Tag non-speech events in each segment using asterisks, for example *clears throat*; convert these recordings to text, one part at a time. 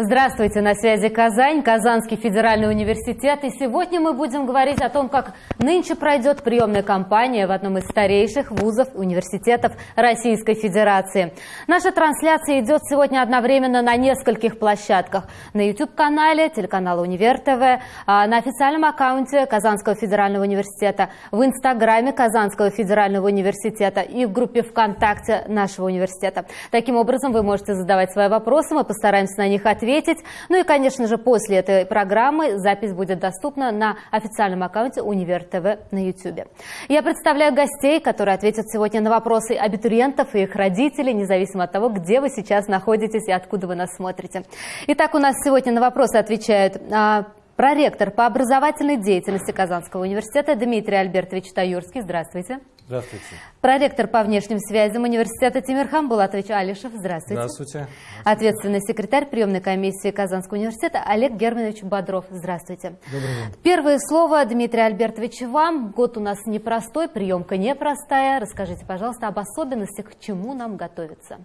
Здравствуйте, на связи Казань, Казанский федеральный университет. И сегодня мы будем говорить о том, как нынче пройдет приемная кампания в одном из старейших вузов университетов Российской Федерации. Наша трансляция идет сегодня одновременно на нескольких площадках. На YouTube-канале телеканала Универ ТВ, а на официальном аккаунте Казанского федерального университета, в Инстаграме Казанского федерального университета и в группе ВКонтакте нашего университета. Таким образом, вы можете задавать свои вопросы, мы постараемся на них ответить ответить. Ну и, конечно же, после этой программы запись будет доступна на официальном аккаунте Универ ТВ на YouTube. Я представляю гостей, которые ответят сегодня на вопросы абитуриентов и их родителей, независимо от того, где вы сейчас находитесь и откуда вы нас смотрите. Итак, у нас сегодня на вопросы отвечают а, проректор по образовательной деятельности Казанского университета Дмитрий Альбертович Таюрский. Здравствуйте. Здравствуйте. Проректор по внешним связям университета Тимирхан Булатович Алишев. Здравствуйте. Здравствуйте. Ответственный секретарь приемной комиссии Казанского университета Олег Германович Бодров. Здравствуйте. Добрый день. Первое слово, Дмитрий Альбертович, вам. Год у нас непростой, приемка непростая. Расскажите, пожалуйста, об особенностях, к чему нам готовиться.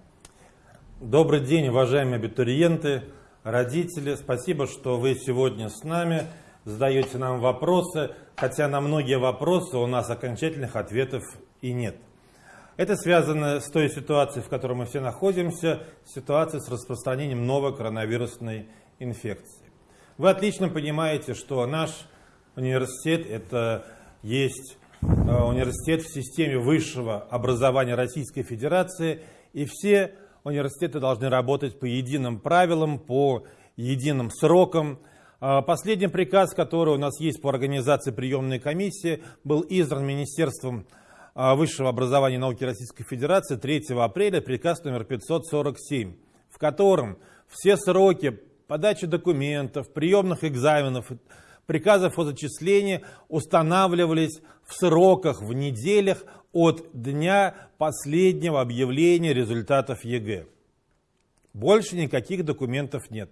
Добрый день, уважаемые абитуриенты, родители. Спасибо, что вы сегодня с нами задаете нам вопросы, хотя на многие вопросы у нас окончательных ответов и нет. Это связано с той ситуацией, в которой мы все находимся, ситуацией с распространением новой коронавирусной инфекции. Вы отлично понимаете, что наш университет это есть э, университет в системе высшего образования Российской Федерации, и все университеты должны работать по единым правилам, по единым срокам, а, последний приказ, который у нас есть по организации приемной комиссии, был издан Министерством а, высшего образования и науки Российской Федерации 3 апреля, приказ номер 547, в котором все сроки подачи документов, приемных экзаменов, приказов о зачислении устанавливались в сроках, в неделях от дня последнего объявления результатов ЕГЭ. Больше никаких документов нет.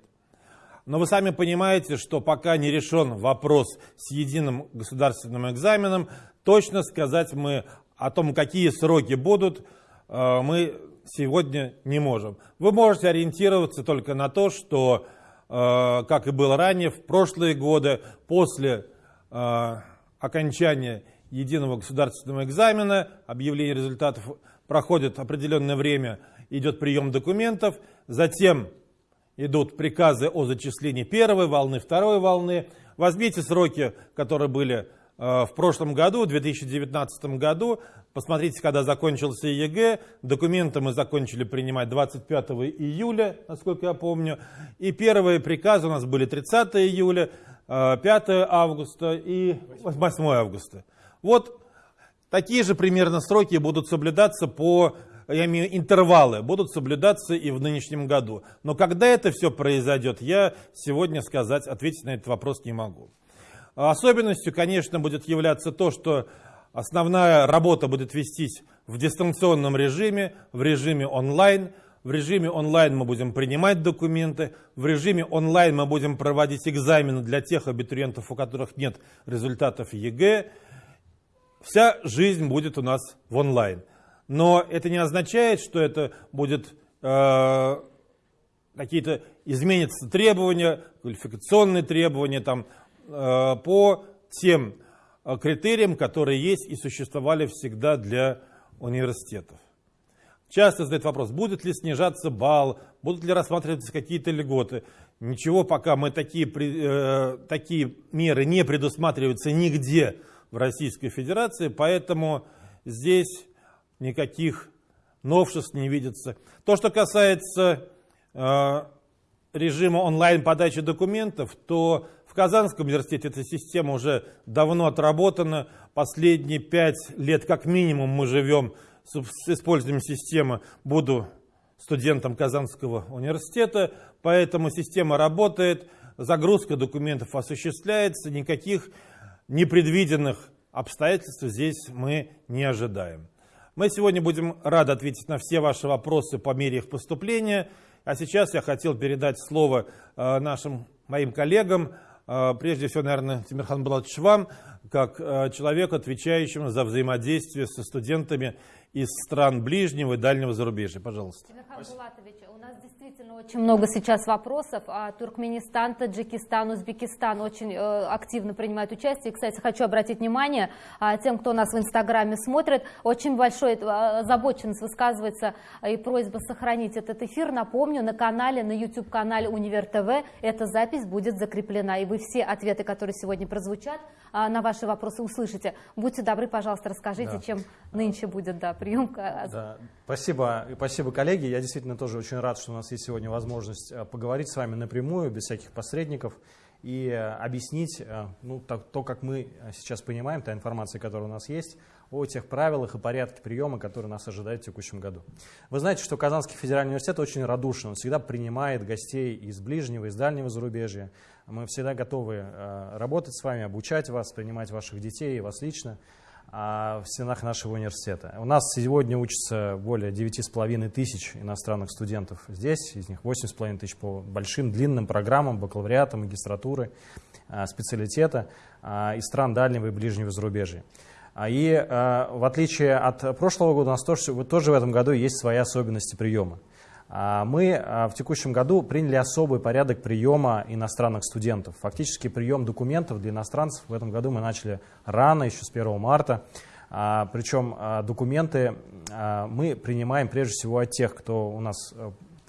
Но вы сами понимаете, что пока не решен вопрос с единым государственным экзаменом, точно сказать мы о том, какие сроки будут, э, мы сегодня не можем. Вы можете ориентироваться только на то, что, как и было ранее, в прошлые годы, после э, окончания единого государственного экзамена, объявление результатов проходит определенное время, идет прием документов, затем идут приказы о зачислении первой волны, второй волны. Возьмите сроки, которые были э, в прошлом году, в 2019 году. Посмотрите, когда закончился ЕГЭ. Документы мы закончили принимать 25 июля, насколько я помню. И первые приказы у нас были 30 июля, 5 э, августа и 8 августа. Вот такие же примерно сроки будут соблюдаться по я имею интервалы, будут соблюдаться и в нынешнем году. Но когда это все произойдет, я сегодня сказать, ответить на этот вопрос не могу. Особенностью, конечно, будет являться то, что основная работа будет вестись в дистанционном режиме, в режиме онлайн. В режиме онлайн мы будем принимать документы, в режиме онлайн мы будем проводить экзамены для тех абитуриентов, у которых нет результатов ЕГЭ. Вся жизнь будет у нас в онлайн. Но это не означает, что это будет э, какие-то изменятся требования, квалификационные требования там, по тем э, критериям, которые есть и существовали всегда для университетов. Часто задают вопрос, будет ли снижаться балл, будут ли рассматриваться какие-то льготы. Ничего пока мы такие, э, такие меры не предусматриваются нигде в Российской Федерации, поэтому здесь никаких новшеств не видится. То, что касается э, режима онлайн-подачи документов, то в Казанском университете эта система уже давно отработана. Последние пять лет как минимум мы живем с использованием системы. Буду студентом Казанского университета, поэтому система работает, загрузка документов осуществляется, никаких непредвиденных обстоятельств здесь мы не ожидаем. Мы сегодня будем рады ответить на все ваши вопросы по мере их поступления. А сейчас я хотел передать слово э, нашим моим коллегам, прежде всего, наверное, Тимирхан Булатович вам. как человек, отвечающим за взаимодействие со студентами из стран ближнего и дальнего зарубежья. Пожалуйста. у нас действительно очень много сейчас вопросов. А Туркменистан, Таджикистан, Узбекистан очень э, активно принимают участие. Кстати, хочу обратить внимание а, тем, кто нас в Инстаграме смотрит, очень большой э, озабоченность высказывается и просьба сохранить этот эфир. Напомню, на канале, на YouTube-канале Универ ТВ эта запись будет закреплена. И вы все ответы, которые сегодня прозвучат, а, на ваши вопросы услышите. Будьте добры, пожалуйста, расскажите, да. чем нынче будет да, приемка. Да. Спасибо, спасибо, коллеги. Я действительно тоже очень рад, что у нас есть сегодня возможность э, поговорить с вами напрямую, без всяких посредников, и э, объяснить э, ну, то, то, как мы сейчас понимаем, та информация, которая у нас есть, о тех правилах и порядке приема, которые нас ожидают в текущем году. Вы знаете, что Казанский федеральный университет очень радушен, он всегда принимает гостей из ближнего, из дальнего зарубежья. Мы всегда готовы работать с вами, обучать вас, принимать ваших детей и вас лично в стенах нашего университета. У нас сегодня учатся более 9,5 тысяч иностранных студентов здесь, из них 8,5 тысяч по большим длинным программам бакалавриата, магистратуры, э, специалитета э, из стран дальнего и ближнего зарубежья. А, и в отличие от прошлого года, у нас тоже, тоже в этом году есть свои особенности приема. А, мы э, в текущем году приняли особый порядок приема иностранных студентов. Фактически прием документов для иностранцев в этом году мы начали рано, еще с 1 марта. А, причем документы мы принимаем прежде всего от тех, кто у нас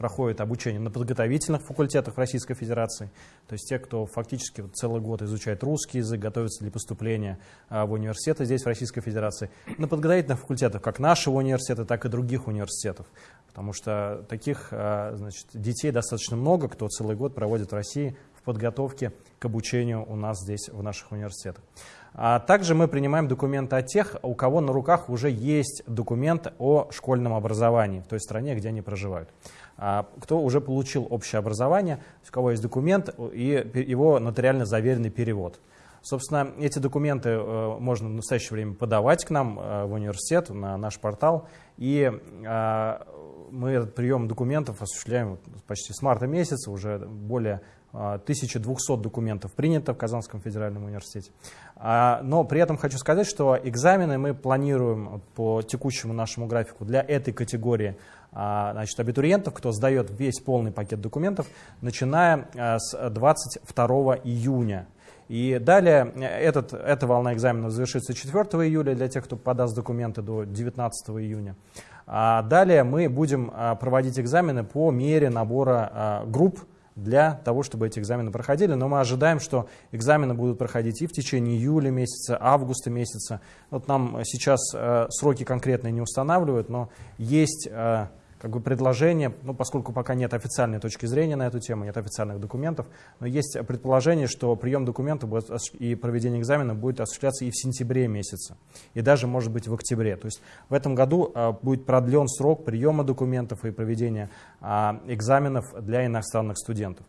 проходит обучение на подготовительных факультетах Российской Федерации, то есть те, кто фактически целый год изучает русский язык, готовится для поступления а, в университеты здесь, в Российской Федерации, на подготовительных факультетах как нашего университета, так и других университетов, потому что таких а, значит, детей достаточно много, кто целый год проводит в России в подготовке к обучению у нас здесь, в наших университетах. А также мы принимаем документы от тех, у кого на руках уже есть документ о школьном образовании в той стране, где они проживают. А, кто уже получил общее образование, у кого есть документ и его нотариально заверенный перевод. Собственно, эти документы э, можно в настоящее время подавать к нам э, в университет, на наш портал. И э, мы этот прием документов осуществляем почти с марта месяца, уже более 1200 документов принято в Казанском федеральном университете. А, но при этом хочу сказать, что экзамены мы планируем по текущему нашему графику для этой категории а, значит, абитуриентов, кто сдает весь полный пакет документов, начиная а, с 22 июня. И далее э, этот, эта волна экзаменов завершится 4 июля для тех, кто подаст документы до 19 июня. А далее мы будем проводить экзамены по мере набора групп для того, чтобы эти экзамены проходили. Но мы ожидаем, что экзамены будут проходить и в течение июля месяца, августа месяца. Вот нам сейчас э, сроки конкретные не устанавливают, но есть э, как бы предложение, ну, поскольку пока нет официальной точки зрения на эту тему, нет официальных документов, но есть предположение, что прием документов и проведение экзамена будет осуществляться и в сентябре месяце, и даже, может быть, в октябре. То есть в этом году а, будет продлен срок приема документов и проведения а, экзаменов для иностранных студентов.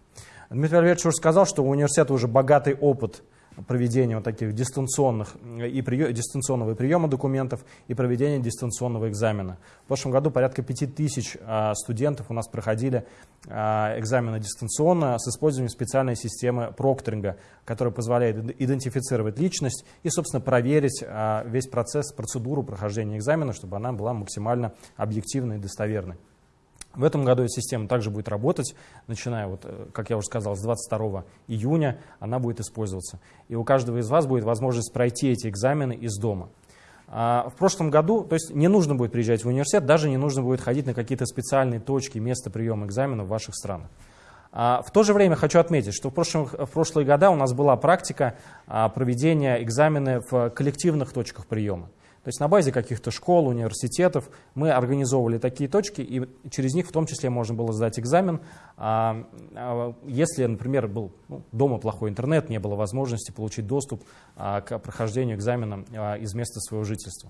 Дмитрий Валерьевич уже сказал, что у университета уже богатый опыт проведения вот таких дистанционных и прием, дистанционного приема документов и проведения дистанционного экзамена. В прошлом году порядка 5000 а, студентов у нас проходили а, экзамены дистанционно с использованием специальной системы прокторинга, которая позволяет идентифицировать личность и, собственно, проверить а, весь процесс, процедуру прохождения экзамена, чтобы она была максимально объективной и достоверной. В этом году эта система также будет работать, начиная, вот, э, как я уже сказал, с 22 июня она будет использоваться. И у каждого из вас будет возможность пройти эти экзамены из дома. А в прошлом году, то есть не нужно будет приезжать в университет, даже не нужно будет ходить на какие-то специальные точки, места приема экзаменов в ваших странах. А в то же время хочу отметить, что в, прошлом, в прошлые года у нас была практика а, проведения экзаменов в коллективных точках приема. То есть на базе каких-то школ, университетов мы организовывали такие точки, и через них в том числе можно было сдать экзамен. А, а, если, например, был ну, дома плохой интернет, не было возможности получить доступ а, к прохождению экзамена из места своего жительства.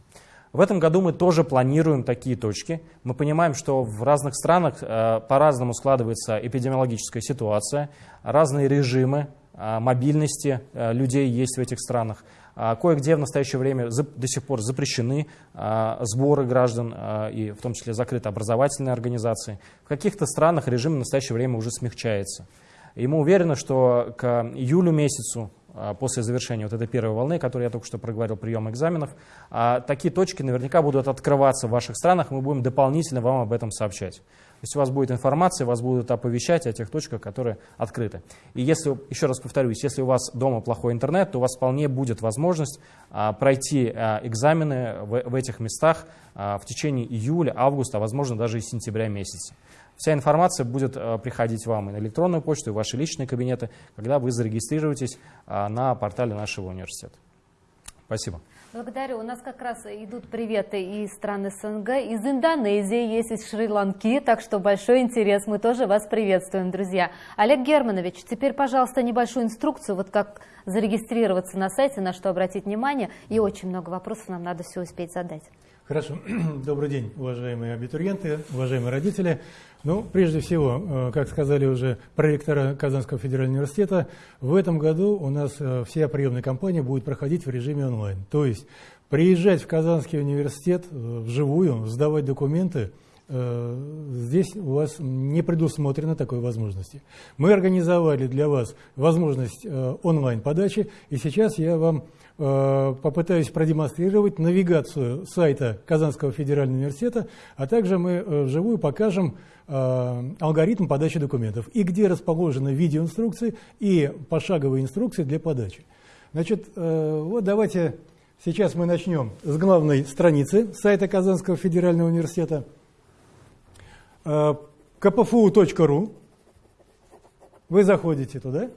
В этом году мы тоже планируем такие точки. Мы понимаем, что в разных странах по-разному складывается эпидемиологическая ситуация, разные режимы мобильности людей есть в этих странах. А кое-где в настоящее время до сих пор запрещены а, сборы граждан, а, и в том числе закрыты образовательные организации. В каких-то странах режим в настоящее время уже смягчается. И мы уверены, что к июлю месяцу после завершения вот этой первой волны, которую я только что проговорил, прием экзаменов, такие точки наверняка будут открываться в ваших странах, мы будем дополнительно вам об этом сообщать. Есть у вас будет информация, вас будут оповещать о тех точках, которые открыты. И если, еще раз повторюсь, если у вас дома плохой интернет, то у вас вполне будет возможность а, пройти а, экзамены в, в этих местах а, в течение июля, августа, а возможно даже и сентября месяца. Вся информация будет э, приходить вам и на электронную почту, и в ваши личные кабинеты, когда вы зарегистрируетесь э, на портале нашего университета. Спасибо. Благодарю. У нас как раз идут приветы из стран СНГ, из Индонезии, есть из Шри-Ланки, так что большой интерес. Мы тоже вас приветствуем, друзья. Олег Германович, теперь, пожалуйста, небольшую инструкцию, вот как зарегистрироваться на сайте, на что обратить внимание. И очень много вопросов нам надо все успеть задать. Хорошо. *clears throat* Добрый день, уважаемые абитуриенты, уважаемые родители. Ну, прежде всего, э, как сказали уже проректора Казанского федерального университета, в этом году у нас э, вся приемная кампания будет проходить в режиме онлайн. То есть приезжать в Казанский университет э, вживую, сдавать документы – здесь у вас не предусмотрено такой возможности. Мы организовали для вас возможность онлайн-подачи, и сейчас я вам попытаюсь продемонстрировать навигацию сайта Казанского федерального университета, а также мы э, вживую покажем э, алгоритм подачи документов и где расположены видеоинструкции и пошаговые инструкции для подачи. Значит, вот давайте сейчас мы начнем с главной страницы сайта Казанского федерального университета kpfu.ru. Вы заходите туда.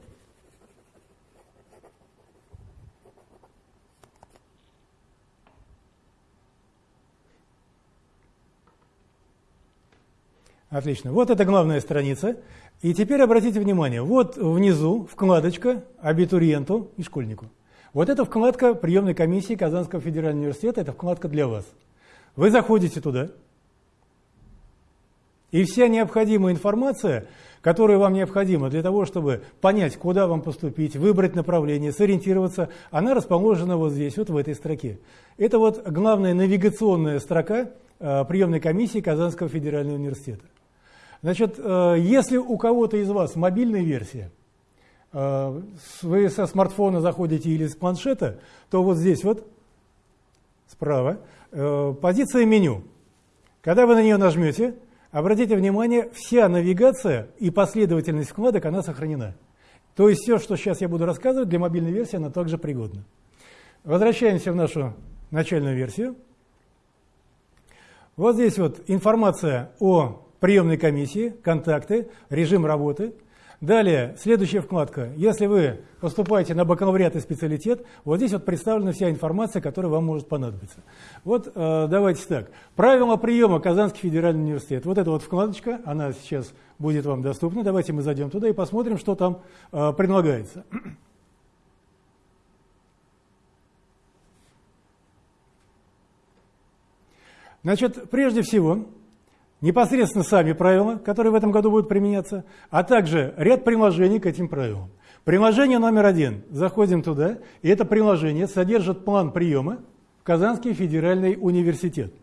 Отлично. Вот это главная страница. И теперь обратите внимание, вот внизу вкладочка абитуриенту и школьнику. Вот эта вкладка приемной комиссии Казанского федерального университета, это вкладка для вас. Вы заходите туда, и вся необходимая информация, которая вам необходима для того, чтобы понять, куда вам поступить, выбрать направление, сориентироваться, она расположена вот здесь, вот в этой строке. Это вот главная навигационная строка э, приемной комиссии Казанского федерального университета. Значит, э, если у кого-то из вас мобильная версия, э, вы со смартфона заходите или с планшета, то вот здесь вот справа э, позиция меню. Когда вы на нее нажмете, обратите внимание, вся навигация и последовательность вкладок, она сохранена. То есть все, что сейчас я буду рассказывать, для мобильной версии она также пригодна. Возвращаемся в нашу начальную версию. Вот здесь вот информация о приемной комиссии, контакты, режим работы. Далее, следующая вкладка. Если вы поступаете на бакалавриат и специалитет, вот здесь вот представлена вся информация, которая вам может понадобиться. Вот э, давайте так. Правила приема Казанский федеральный университет. Вот эта вот вкладочка, она сейчас будет вам доступна. Давайте мы зайдем туда и посмотрим, что там э, предлагается. Значит, прежде всего, непосредственно сами правила, которые в этом году будут применяться, а также ряд приложений к этим правилам. Приложение номер один. Заходим туда, и это приложение содержит план приема в Казанский федеральный университет.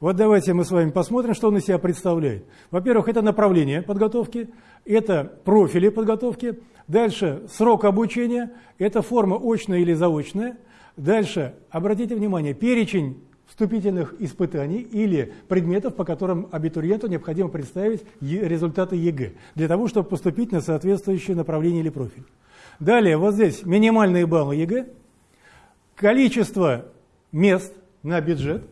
Вот давайте мы с вами посмотрим, что он из себя представляет. Во-первых, это направление подготовки, это профили подготовки, дальше срок обучения, это форма очная или заочная, дальше, обратите внимание, перечень вступительных испытаний или предметов, по которым абитуриенту необходимо представить результаты ЕГЭ, для того, чтобы поступить на соответствующее направление или профиль. Далее, вот здесь минимальные баллы ЕГЭ, количество мест на бюджет,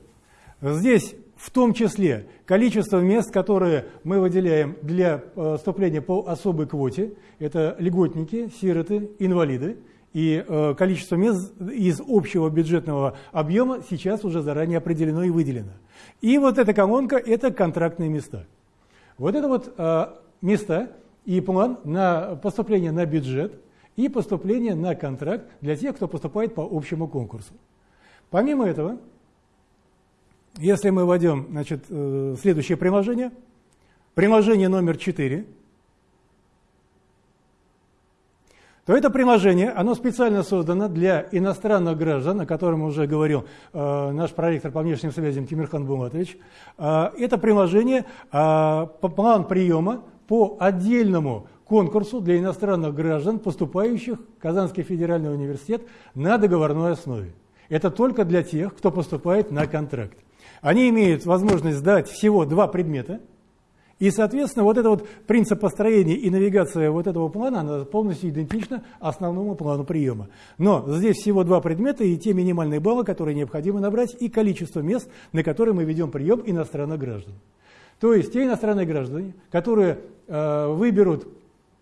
здесь в том числе количество мест, которые мы выделяем для э, вступления по особой квоте, это льготники, сироты, инвалиды, и э, количество мест из общего бюджетного объема сейчас уже заранее определено и выделено. И вот эта колонка – это контрактные места. Вот это вот э, места и план на поступление на бюджет и поступление на контракт для тех, кто поступает по общему конкурсу. Помимо этого, если мы вводим значит, э, следующее приложение, приложение номер 4 – то это приложение, оно специально создано для иностранных граждан, о котором уже говорил э, наш проректор по внешним связям Тимирхан Булатович. Э, это приложение, э, план приема по отдельному конкурсу для иностранных граждан, поступающих в Казанский федеральный университет на договорной основе. Это только для тех, кто поступает на контракт. Они имеют возможность сдать всего два предмета, и, соответственно, вот этот вот принцип построения и навигация вот этого плана, она полностью идентична основному плану приема. Но здесь всего два предмета и те минимальные баллы, которые необходимо набрать, и количество мест, на которые мы ведем прием иностранных граждан. То есть те иностранные граждане, которые э, выберут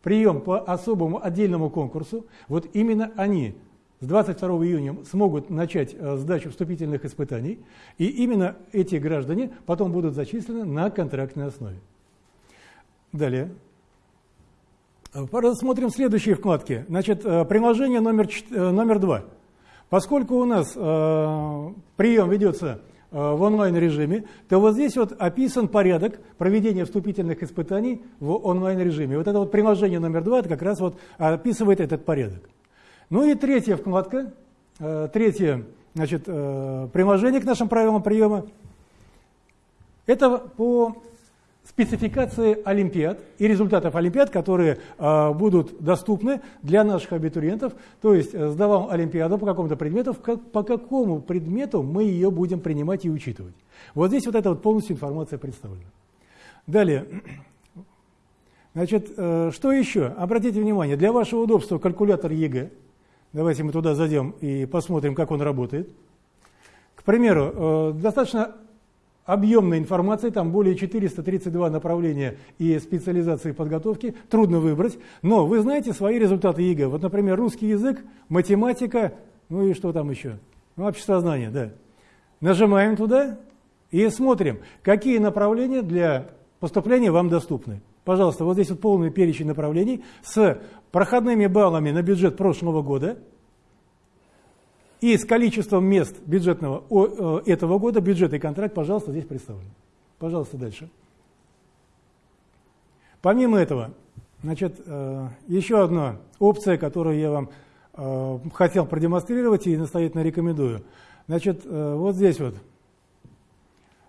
прием по особому отдельному конкурсу, вот именно они с 22 июня смогут начать э, сдачу вступительных испытаний, и именно эти граждане потом будут зачислены на контрактной основе. Далее. Рассмотрим следующие вкладки. Значит, э, приложение номер, э, номер два. Поскольку у нас э, прием ведется э, в онлайн-режиме, то вот здесь вот описан порядок проведения вступительных испытаний в онлайн-режиме. Вот это вот приложение номер два, это как раз вот описывает этот порядок. Ну и третья вкладка, э, третье значит, э, приложение к нашим правилам приема. Это по спецификации олимпиад и результатов олимпиад, которые э, будут доступны для наших абитуриентов. То есть э, сдавал олимпиаду по какому-то предмету, как, по какому предмету мы ее будем принимать и учитывать. Вот здесь вот эта вот полностью информация представлена. Далее. Значит, э, что еще? Обратите внимание, для вашего удобства калькулятор ЕГЭ. Давайте мы туда зайдем и посмотрим, как он работает. К примеру, э, достаточно объемной информации, там более 432 направления и специализации подготовки, трудно выбрать, но вы знаете свои результаты ЕГЭ. Вот, например, русский язык, математика, ну и что там еще? Ну, общество знания, да. Нажимаем туда и смотрим, какие направления для поступления вам доступны. Пожалуйста, вот здесь вот полный перечень направлений с проходными баллами на бюджет прошлого года – и с количеством мест бюджетного э, этого года, бюджет и контракт, пожалуйста, здесь представлен. Пожалуйста, дальше. Помимо этого, значит, э, еще одна опция, которую я вам э, хотел продемонстрировать и настоятельно рекомендую. Значит, вот здесь вот.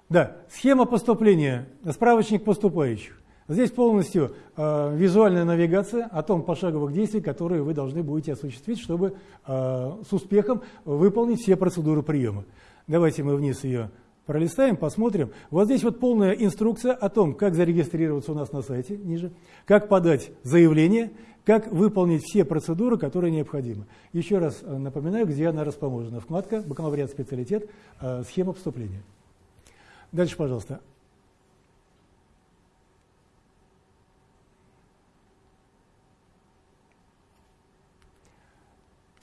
Да, схема поступления, справочник поступающих. Здесь полностью э, визуальная навигация о том пошаговых действий, которые вы должны будете осуществить, чтобы э, с успехом выполнить все процедуры приема. Давайте мы вниз ее пролистаем, посмотрим. Вот здесь вот полная инструкция о том, как зарегистрироваться у нас на сайте, ниже, как подать заявление, как выполнить все процедуры, которые необходимы. Еще раз э, напоминаю, где она расположена. Вкладка «Бакалавриат специалитет. Э, схема поступления». Дальше, пожалуйста.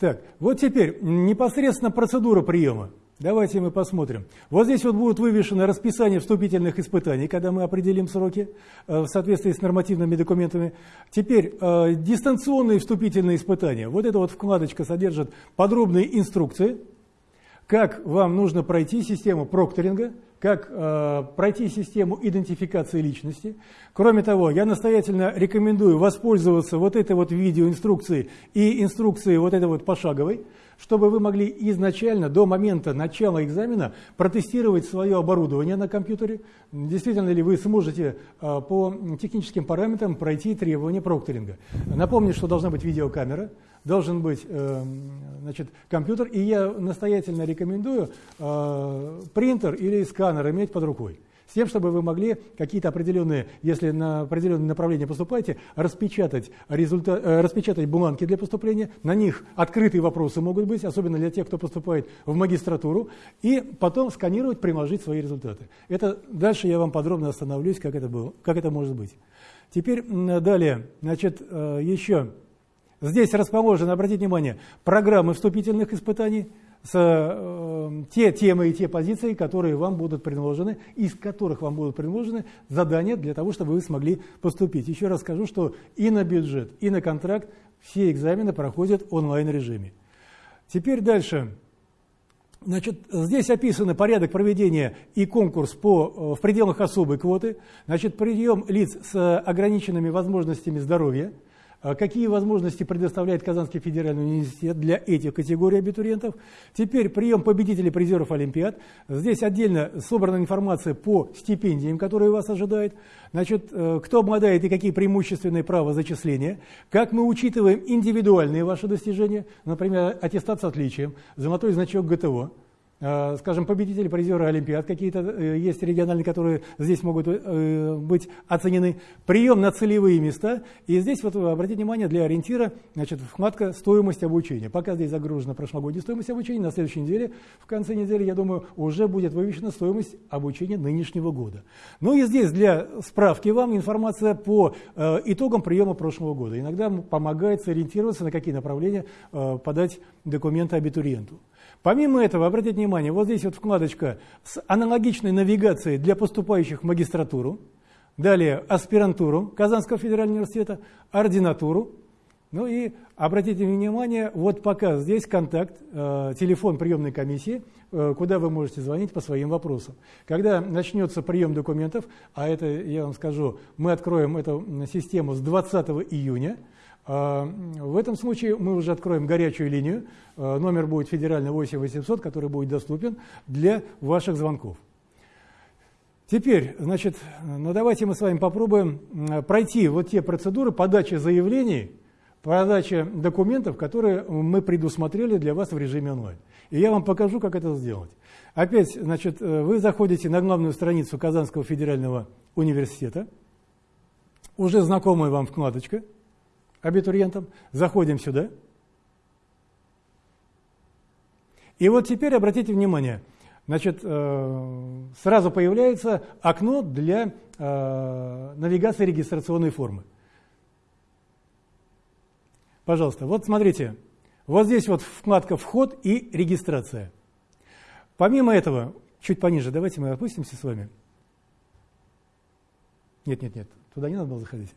Так, вот теперь непосредственно процедура приема. Давайте мы посмотрим. Вот здесь вот будет вывешено расписание вступительных испытаний, когда мы определим сроки э, в соответствии с нормативными документами. Теперь э, дистанционные вступительные испытания. Вот эта вот вкладочка содержит подробные инструкции, как вам нужно пройти систему прокторинга, как э, пройти систему идентификации личности. Кроме того, я настоятельно рекомендую воспользоваться вот этой вот видеоинструкцией и инструкцией вот этой вот пошаговой, чтобы вы могли изначально, до момента начала экзамена, протестировать свое оборудование на компьютере, действительно ли вы сможете э, по техническим параметрам пройти требования прокторинга. Напомню, что должна быть видеокамера, должен быть э, значит, компьютер, и я настоятельно рекомендую э, принтер или сканер иметь под рукой. С тем, чтобы вы могли какие-то определенные, если на определенное направление поступаете, распечатать, результат, э, распечатать бумажки для поступления, на них открытые вопросы могут быть, особенно для тех, кто поступает в магистратуру, и потом сканировать, приложить свои результаты. Это дальше я вам подробно остановлюсь, как это, было, как это может быть. Теперь далее, значит, э, еще Здесь расположены, обратите внимание, программы вступительных испытаний, с, э, те темы и те позиции, которые вам будут предложены, из которых вам будут предложены задания для того, чтобы вы смогли поступить. Еще раз скажу, что и на бюджет, и на контракт все экзамены проходят онлайн-режиме. Теперь дальше. Значит, здесь описан порядок проведения и конкурс по, э, в пределах особой квоты. Значит, прием лиц с ограниченными возможностями здоровья – какие возможности предоставляет Казанский федеральный университет для этих категорий абитуриентов. Теперь прием победителей призеров Олимпиад. Здесь отдельно собрана информация по стипендиям, которые вас ожидают. Значит, э, кто обладает и какие преимущественные права зачисления. Как мы учитываем индивидуальные ваши достижения, например, аттестат с отличием, золотой значок ГТО. Э, скажем, победители, призеры Олимпиад какие-то э, есть региональные, которые здесь могут э, быть оценены. Прием на целевые места. И здесь, вот обратите внимание, для ориентира, значит, вкладка «Стоимость обучения». Пока здесь загружена прошлогодняя стоимость обучения, на следующей неделе, в конце недели, я думаю, уже будет вывешена стоимость обучения нынешнего года. Ну и здесь для справки вам информация по итогам приема прошлого года. Иногда помогает сориентироваться, на какие направления подать документы абитуриенту. Помимо этого, обратите внимание, вот здесь вот вкладочка с аналогичной навигацией для поступающих в магистратуру, далее аспирантуру Казанского федерального университета, ординатуру, ну и обратите внимание, вот пока здесь контакт, э, телефон приемной комиссии, э, куда вы можете звонить по своим вопросам. Когда начнется прием документов, а это, я вам скажу, мы откроем эту систему с 20 июня, в этом случае мы уже откроем горячую линию. А, номер будет федеральный 8800, который будет доступен для ваших звонков. Теперь, значит, ну давайте мы с вами попробуем пройти вот те процедуры подачи заявлений, подачи документов, которые мы предусмотрели для вас в режиме онлайн. И я вам покажу, как это сделать. Опять, значит, вы заходите на главную страницу Казанского федерального университета, уже знакомая вам вкладочка – абитуриентам. Заходим сюда. И вот теперь обратите внимание, значит, э, сразу появляется окно для э, навигации регистрационной формы. Пожалуйста, вот смотрите, вот здесь вот вкладка «Вход» и «Регистрация». Помимо этого, чуть пониже, давайте мы опустимся с вами. Нет, нет, нет, туда не надо было заходить.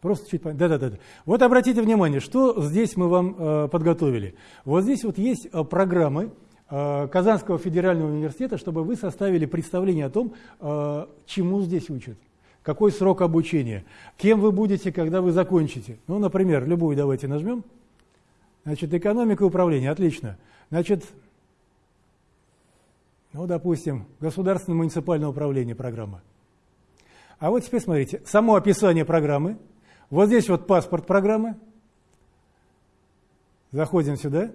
Просто чуть да, да, да. Вот обратите внимание, что здесь мы вам э, подготовили. Вот здесь вот есть э, программы э, Казанского федерального университета, чтобы вы составили представление о том, э, чему здесь учат, какой срок обучения, кем вы будете, когда вы закончите. Ну, например, любую давайте нажмем. Значит, экономика и управление, отлично. Значит, ну, допустим, государственное муниципальное управление программа. А вот теперь смотрите, само описание программы – вот здесь вот паспорт программы. Заходим сюда.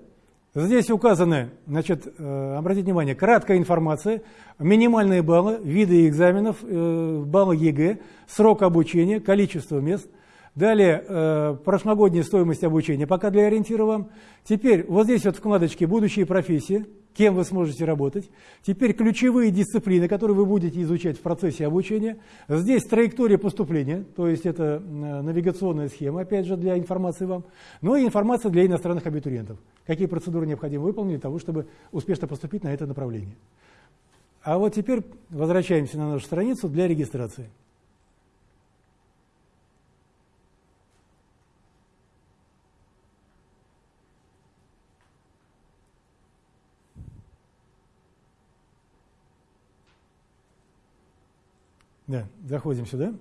Здесь указаны, значит, э, обратите внимание, краткая информация, минимальные баллы, виды экзаменов, э, баллы ЕГЭ, срок обучения, количество мест – Далее, э, прошлогодняя стоимость обучения, пока для ориентира вам. Теперь, вот здесь вот вкладочки «Будущие профессии», кем вы сможете работать. Теперь ключевые дисциплины, которые вы будете изучать в процессе обучения. Здесь траектория поступления, то есть это э, навигационная схема, опять же, для информации вам. Ну и информация для иностранных абитуриентов. Какие процедуры необходимо выполнить для того, чтобы успешно поступить на это направление. А вот теперь возвращаемся на нашу страницу для регистрации. Да, заходим сюда.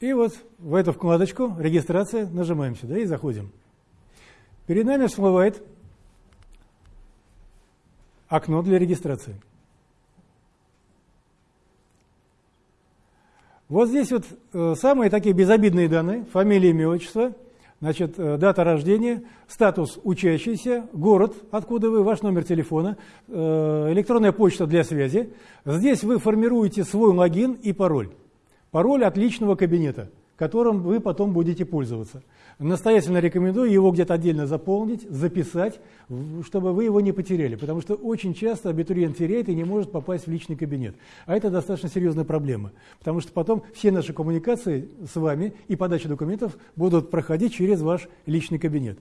И вот в эту вкладочку «Регистрация» нажимаем сюда и заходим. Перед нами всплывает окно для регистрации. Вот здесь вот э, самые такие безобидные данные, фамилия, имя, отчество, значит, э, дата рождения, статус учащийся, город, откуда вы, ваш номер телефона, э, электронная почта для связи. Здесь вы формируете свой логин и пароль. Пароль от личного кабинета, которым вы потом будете пользоваться. Настоятельно рекомендую его где-то отдельно заполнить, записать, чтобы вы его не потеряли, потому что очень часто абитуриент теряет и не может попасть в личный кабинет. А это достаточно серьезная проблема, потому что потом все наши коммуникации с вами и подача документов будут проходить через ваш личный кабинет.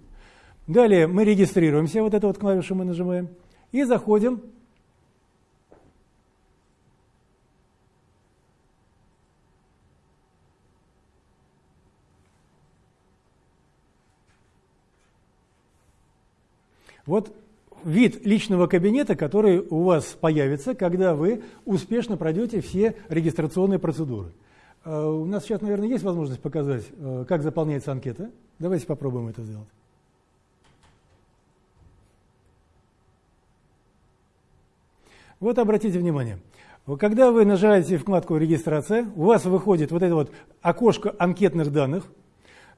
Далее мы регистрируемся, вот эту вот клавишу мы нажимаем, и заходим Вот вид личного кабинета, который у вас появится, когда вы успешно пройдете все регистрационные процедуры. Э, у нас сейчас, наверное, есть возможность показать, э, как заполняется анкета. Давайте попробуем это сделать. Вот обратите внимание, когда вы нажимаете вкладку «Регистрация», у вас выходит вот это вот окошко анкетных данных.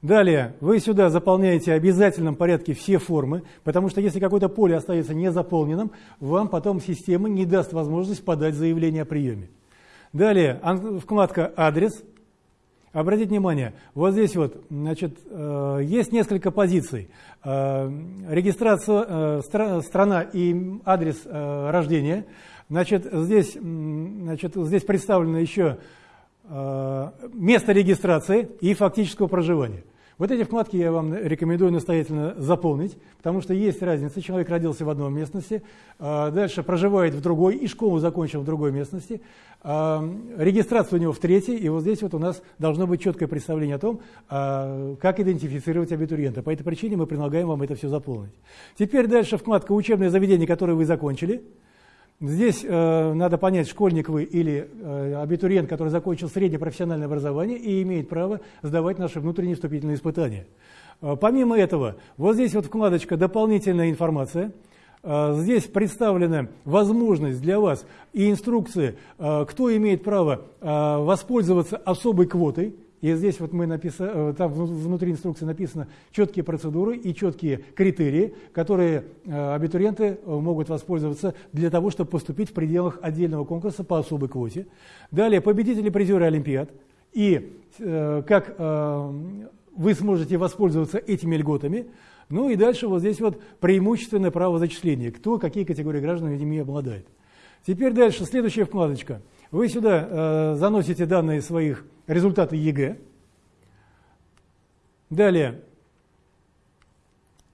Далее вы сюда заполняете в обязательном порядке все формы, потому что если какое-то поле остается незаполненным, вам потом система не даст возможность подать заявление о приеме. Далее вкладка «Адрес». Обратите внимание, вот здесь вот, значит, э, есть несколько позиций. Э, регистрация, э, страна и адрес рождения. Значит, здесь, значит, здесь представлено еще место регистрации и фактического проживания. Вот эти вкладки я вам рекомендую настоятельно заполнить, потому что есть разница. Человек родился в одной местности, а, дальше проживает в другой и школу закончил в другой местности, а, регистрация у него в третьей, и вот здесь вот у нас должно быть четкое представление о том, а, как идентифицировать абитуриента. По этой причине мы предлагаем вам это все заполнить. Теперь дальше вкладка «Учебное заведение», которое вы закончили – Здесь э, надо понять, школьник вы или э, абитуриент, который закончил среднее профессиональное образование и имеет право сдавать наши внутренние вступительные испытания. Э, помимо этого, вот здесь вот вкладочка «Дополнительная информация». Э, здесь представлена возможность для вас и инструкции, э, кто имеет право э, воспользоваться особой квотой, и здесь вот мы написали, э, там внутри инструкции написано четкие процедуры и четкие критерии, которые э, абитуриенты э, могут воспользоваться для того, чтобы поступить в пределах отдельного конкурса по особой квоте. Далее победители призеры Олимпиад. И как вы сможете воспользоваться этими льготами. Ну и дальше вот здесь вот преимущественное право зачисления. Кто, какие категории граждан ими обладает. Теперь дальше, следующая вкладочка. Вы сюда э, заносите данные своих результаты ЕГЭ. Далее,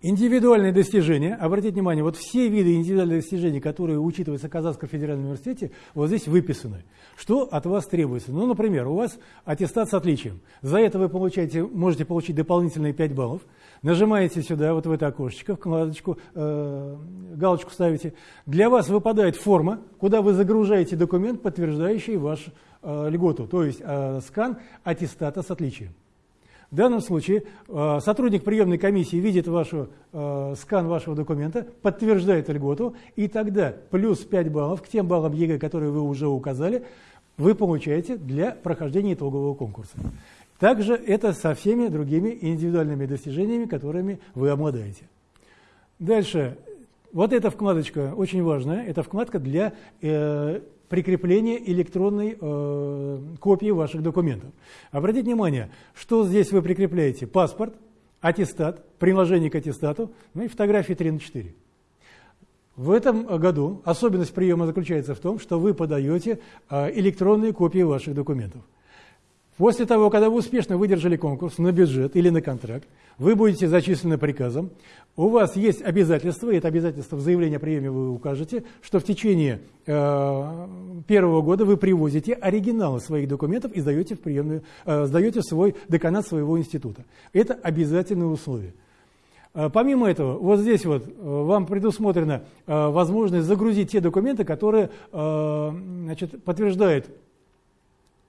индивидуальные достижения. Обратите внимание, вот все виды индивидуальных достижений, которые учитываются в Казанском федеральном университете, вот здесь выписаны. Что от вас требуется? Ну, например, у вас аттестат с отличием. За это вы получаете, можете получить дополнительные 5 баллов. Нажимаете сюда, вот в это окошечко, вкладочку, э, галочку ставите. Для вас выпадает форма, куда вы загружаете документ, подтверждающий вашу э, льготу, то есть э, скан аттестата с отличием. В данном случае э, сотрудник приемной комиссии видит вашу, э, скан вашего документа, подтверждает льготу, и тогда плюс 5 баллов к тем баллам ЕГЭ, которые вы уже указали, вы получаете для прохождения итогового конкурса. Также это со всеми другими индивидуальными достижениями, которыми вы обладаете. Дальше. Вот эта вкладочка очень важная. Это вкладка для э, прикрепления электронной э, копии ваших документов. Обратите внимание, что здесь вы прикрепляете. Паспорт, аттестат, приложение к аттестату, ну и фотографии 3 на 4. В этом году особенность приема заключается в том, что вы подаете э, электронные копии ваших документов. После того, когда вы успешно выдержали конкурс на бюджет или на контракт, вы будете зачислены приказом, у вас есть обязательство, и это обязательство в заявлении о приеме вы укажете, что в течение э, первого года вы привозите оригиналы своих документов и сдаете в, приемную, э, сдаете свой деканат своего института. Это обязательное условие. Э, помимо этого, вот здесь вот э, вам предусмотрена э, возможность загрузить те документы, которые значит, подтверждают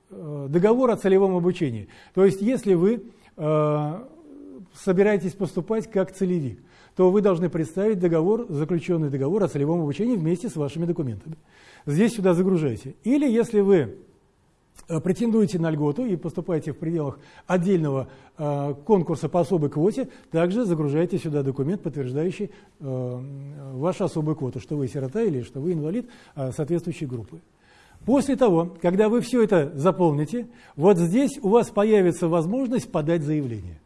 договор о целевом обучении. То есть, если вы э, собираетесь поступать как целевик, то вы должны представить договор, заключенный договор о целевом обучении вместе с вашими документами. Здесь сюда загружайте. Или если вы э, претендуете на льготу и поступаете в пределах отдельного э, конкурса по особой квоте, также загружайте сюда документ, подтверждающий э, вашу особую квоту, что вы сирота или что вы инвалид э, соответствующей группы. После того, когда вы все это заполните, вот здесь у вас появится возможность подать заявление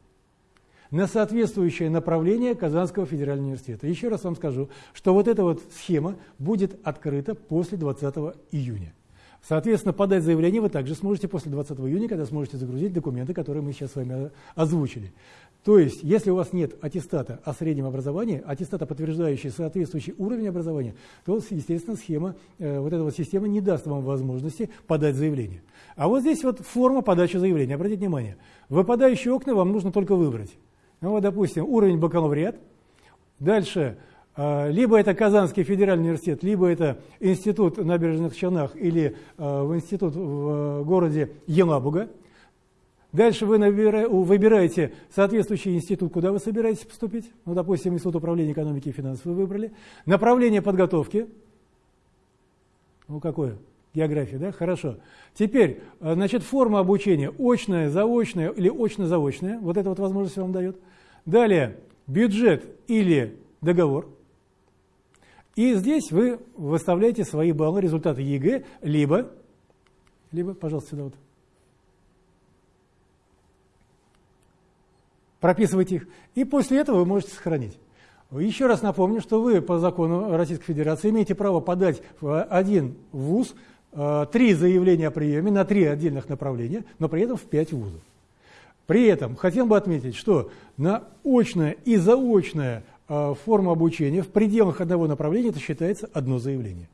на соответствующее направление Казанского федерального университета. Еще раз вам скажу, что вот эта вот схема будет открыта после 20 июня. Соответственно, подать заявление вы также сможете после 20 июня, когда сможете загрузить документы, которые мы сейчас с вами озвучили. То есть, если у вас нет аттестата о среднем образовании, аттестата, подтверждающий соответствующий уровень образования, то, естественно, схема, э, вот эта вот система не даст вам возможности подать заявление. А вот здесь вот форма подачи заявления. Обратите внимание, выпадающие окна вам нужно только выбрать. Ну вот, допустим, уровень бакалавриат, дальше А, либо это Казанский федеральный университет, либо это институт в набережных Челнах или а, в институт в городе Елабуга. Дальше вы выбираете соответствующий институт, куда вы собираетесь поступить. Ну, допустим, Институт управления экономики и финансов вы выбрали. Направление подготовки. Ну, какое? География, да? Хорошо. Теперь, значит, форма обучения очная, заочная или очно-заочная. Вот эта вот возможность вам дает. Далее, бюджет или договор. И здесь вы выставляете свои баллы, результаты ЕГЭ, либо, либо, пожалуйста, сюда вот, прописывайте их, и после этого вы можете сохранить. Еще раз напомню, что вы по закону Российской Федерации имеете право подать в один вуз э, три заявления о приеме на три отдельных направления, но при этом в пять вузов. При этом хотел бы отметить, что на очное и заочное Э, форму обучения в пределах одного направления, это считается одно заявление.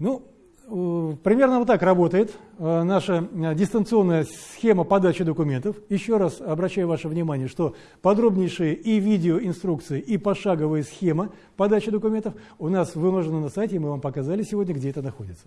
Ну, примерно вот так работает э, наша дистанционная схема подачи документов. Еще раз обращаю ваше внимание, что подробнейшие и видеоинструкции, и пошаговая схема подачи документов у нас выложены на сайте, и мы вам показали сегодня, где это находится.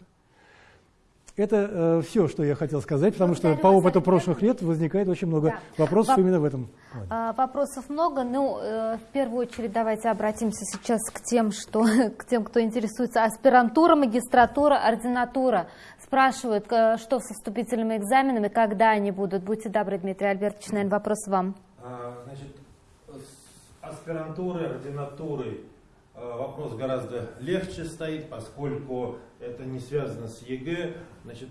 Это э, все, что я хотел сказать, потому что по опыту прошлых лет возникает очень много да. вопросов Воп именно в этом плане. А, вопросов много. Ну, э, в первую очередь давайте обратимся сейчас к тем, что, *laughs* к тем, кто интересуется. Аспирантура, магистратура, ординатура. Спрашивают, э, что со вступительными экзаменами, когда они будут. Будьте добры, Дмитрий Альбертович, наверное, вопрос вам. А, значит, с аспирантурой, ординатурой Э, вопрос гораздо легче стоит, поскольку это не связано с ЕГЭ. Значит,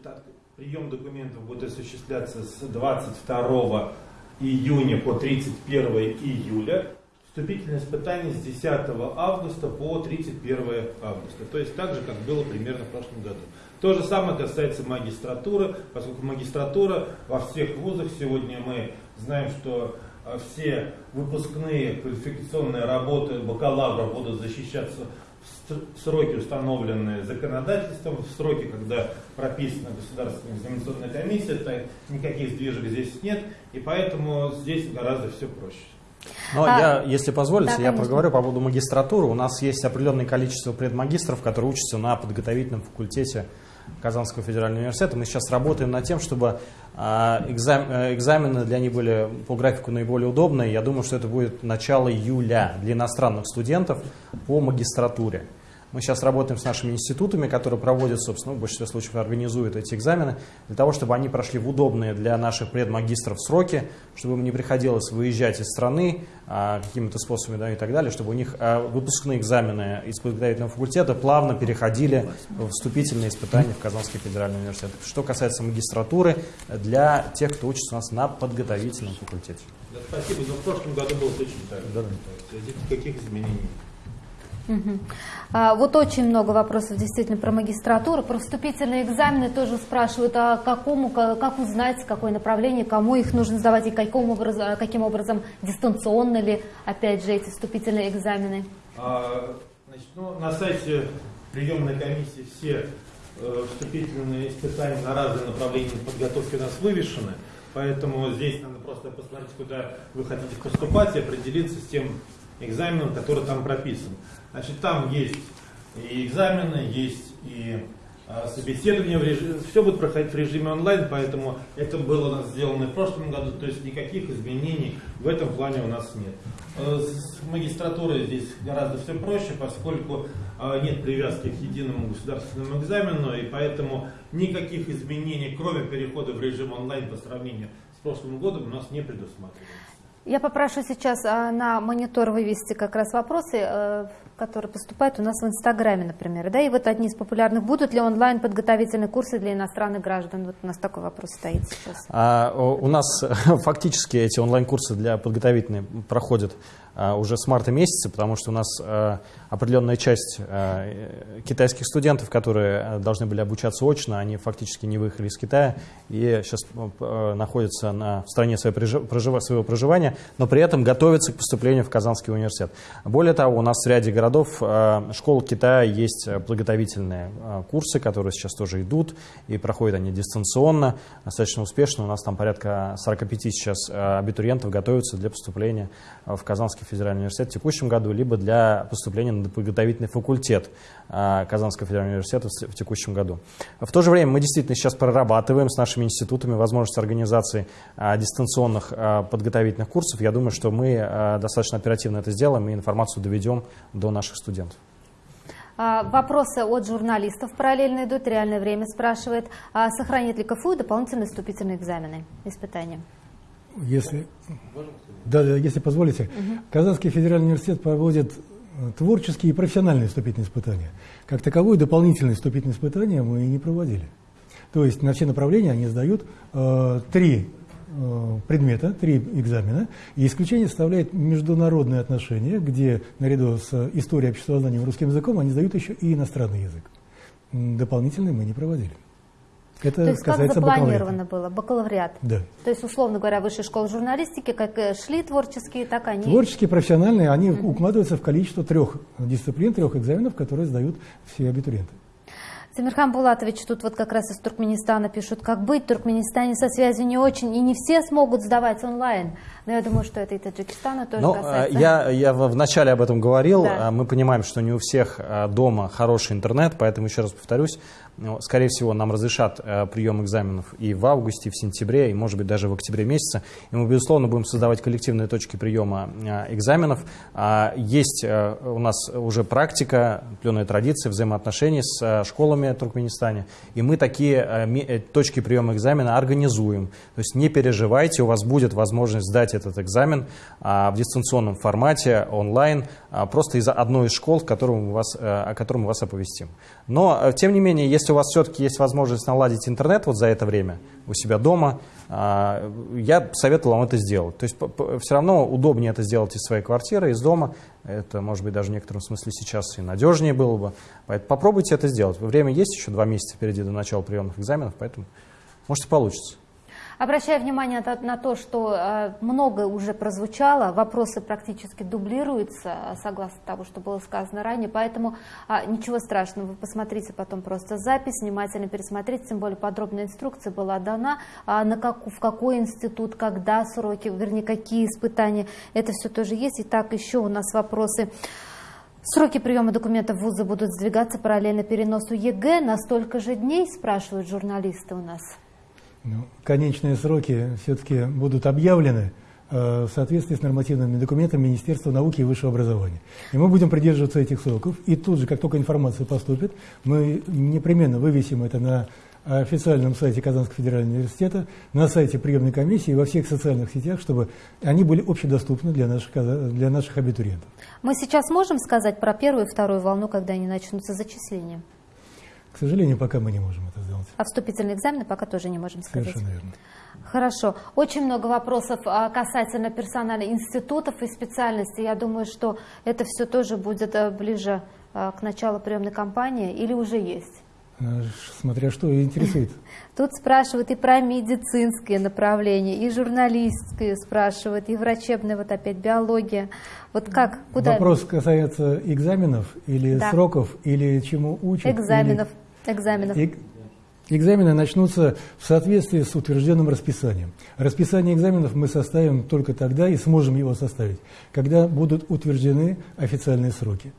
прием документов будет осуществляться с 22 июня по 31 июля. Вступительное испытание с 10 августа по 31 августа. То есть так же, как было примерно в прошлом году. То же самое касается магистратуры, поскольку магистратура во всех вузах, сегодня мы знаем, что а все выпускные квалификационные работы бакалавра будут защищаться сроки, установленные законодательством, в сроки, когда прописана государственная экзаменационная комиссия, то никаких сдвижек здесь нет, и поэтому здесь гораздо все проще. Но а, я, если позволите, да, я проговорю по поводу магистратуры. У нас есть определенное количество предмагистров, которые учатся на подготовительном факультете Казанского федерального университета. Мы сейчас работаем над тем, чтобы а, э, экзамены для них были по графику наиболее удобные. Я думаю, что это будет начало июля для иностранных студентов по магистратуре. Мы сейчас работаем с нашими институтами, которые проводят, собственно, в большинстве случаев организуют эти экзамены, для того, чтобы они прошли в удобные для наших предмагистров сроки, чтобы им не приходилось выезжать из страны а, какими-то способами да, и так далее, чтобы у них а, выпускные экзамены из подготовительного факультета плавно переходили в вступительные испытания в Казанский федеральный университет. Что касается магистратуры, для тех, кто учится у нас на подготовительном факультете. Да, спасибо, но в прошлом году было точно так. Да, да. Никаких изменений Угу. А, вот очень много вопросов действительно про магистратуру, про вступительные экзамены тоже спрашивают, а какому, как узнать, какое направление, кому их нужно сдавать и каким образом, каким образом дистанционно ли, опять же, эти вступительные экзамены? А, значит, ну, на сайте приемной комиссии все э, вступительные испытания на разные направления подготовки у нас вывешены. Поэтому здесь надо просто посмотреть, куда вы хотите поступать и определиться с тем экзаменом, который там прописан. Значит, там есть и экзамены, есть и а, собеседование, в режиме, все будет проходить в режиме онлайн, поэтому это было у нас сделано в прошлом году, то есть никаких изменений в этом плане у нас нет. Э, с магистратурой здесь гораздо все проще, поскольку а, нет привязки к единому государственному экзамену, и поэтому никаких изменений, кроме перехода в режим онлайн по сравнению с прошлым годом, у нас не предусматривается. Я попрошу сейчас а, на монитор вывести как раз вопросы, э, которые поступают у нас в Инстаграме, например. Да? И вот одни из популярных. Будут ли онлайн подготовительные курсы для иностранных граждан? Вот у нас такой вопрос стоит сейчас. А, у нас *laughs* фактически эти онлайн-курсы для подготовительные проходят уже с марта месяца, потому что у нас а, определенная часть а, китайских студентов, которые должны были обучаться очно, они фактически не выехали из Китая и сейчас находятся на, в стране своего проживания, но при этом готовятся к поступлению в Казанский университет. Более того, у нас в ряде городов школ Китая есть подготовительные курсы, которые сейчас тоже идут, и проходят они дистанционно, достаточно успешно. У нас там порядка 45 сейчас абитуриентов готовятся для поступления в Казанский федерального университета в текущем году, либо для поступления на подготовительный факультет а, Казанского федерального университета в текущем году. В то же время мы действительно сейчас прорабатываем с нашими институтами возможность организации а, дистанционных подготовительных курсов. Я думаю, что мы достаточно оперативно это сделаем и информацию доведем до наших студентов. Вопросы от журналистов параллельно идут, реальное время спрашивает, сохранит ли КФУ дополнительные вступительные экзамены, испытания? Если, да, если позволите, угу. Казанский федеральный университет проводит э, творческие и профессиональные вступительные испытания. Как таковые дополнительные вступительные испытания мы не проводили. То есть на все направления они сдают э, три э, предмета, три экзамена, и исключение составляет международные отношения, где наряду с историей обществознания и русским языком они сдают еще и иностранный язык. Дополнительные мы не проводили. Это То есть как запланировано было, бакалавриат? Да. То есть, условно говоря, высшая школа журналистики, как шли творческие, так они... Творческие, профессиональные, они mm-hmm. укладываются в количество трех дисциплин, трех экзаменов, которые сдают все абитуриенты. Тимирхан Булатович, тут вот как раз из Туркменистана пишут, как быть, в Туркменистане со связью не очень, и не все смогут сдавать онлайн. Но я думаю, что это и Таджикистана тоже Но, ну, касается. Я, я вначале об этом говорил, да. мы понимаем, что не у всех а, дома хороший интернет, поэтому еще раз повторюсь, ну, скорее всего, нам разрешат э, прием экзаменов и в августе, и в сентябре, и, может быть, даже в октябре месяце. И мы, безусловно, будем создавать коллективные точки приема э, экзаменов. А, есть э, у нас уже практика, пленная традиция взаимоотношений с э, школами в Туркменистане. И мы такие э, э, точки приема экзамена организуем. То есть не переживайте, у вас будет возможность сдать этот экзамен а, в дистанционном формате, онлайн, а, просто из одной из школ, вас, о котором мы вас оповестим. Но, тем не менее, если у вас все-таки есть возможность наладить интернет вот за это время у себя дома, а, я советую вам это сделать. То есть все равно удобнее это сделать из своей квартиры, из дома. Это, может быть, даже в некотором смысле сейчас и надежнее было бы. Поэтому попробуйте это сделать. Время есть еще два месяца впереди до начала приемных экзаменов, поэтому может и получится. Обращая внимание на то, что э, многое уже прозвучало, вопросы практически дублируются, э, согласно тому, что было сказано ранее, поэтому а, ничего страшного, вы посмотрите потом просто запись, внимательно пересмотрите, тем более подробная инструкция была дана, а, на как, в какой институт, когда сроки, вернее, какие испытания, это все тоже есть. Итак, еще у нас вопросы. Сроки приема документов в вузы будут сдвигаться параллельно переносу ЕГЭ на столько же дней, спрашивают журналисты у нас. Ну, конечные сроки все-таки будут объявлены э, в соответствии с нормативными документами Министерства науки и высшего образования. И мы будем придерживаться этих сроков. И тут же, как только информация поступит, мы непременно вывесим это на официальном сайте Казанского федерального университета, на сайте приемной комиссии и во всех социальных сетях, чтобы они были общедоступны для наших, для наших абитуриентов. Мы сейчас можем сказать про первую и вторую волну, когда они начнутся зачисления? К сожалению, пока мы не можем это сделать. А вступительные экзамены пока тоже не можем сказать. Совершенно верно. Хорошо. Очень много вопросов а, касательно персонала институтов и специальностей. Я думаю, что это все тоже будет э, ближе э, к началу приемной кампании или уже есть? Э, смотря что интересует. *laughs* Тут спрашивают и про медицинские направления, и журналистские спрашивают, и врачебные, вот опять биология. Вот как, куда? Вопрос касается экзаменов или да. сроков, или чему учат? Экзаменов. Или экзаменов. Экзамены начнутся в соответствии с утвержденным расписанием. Расписание экзаменов мы составим только тогда и сможем его составить, когда будут утверждены официальные сроки.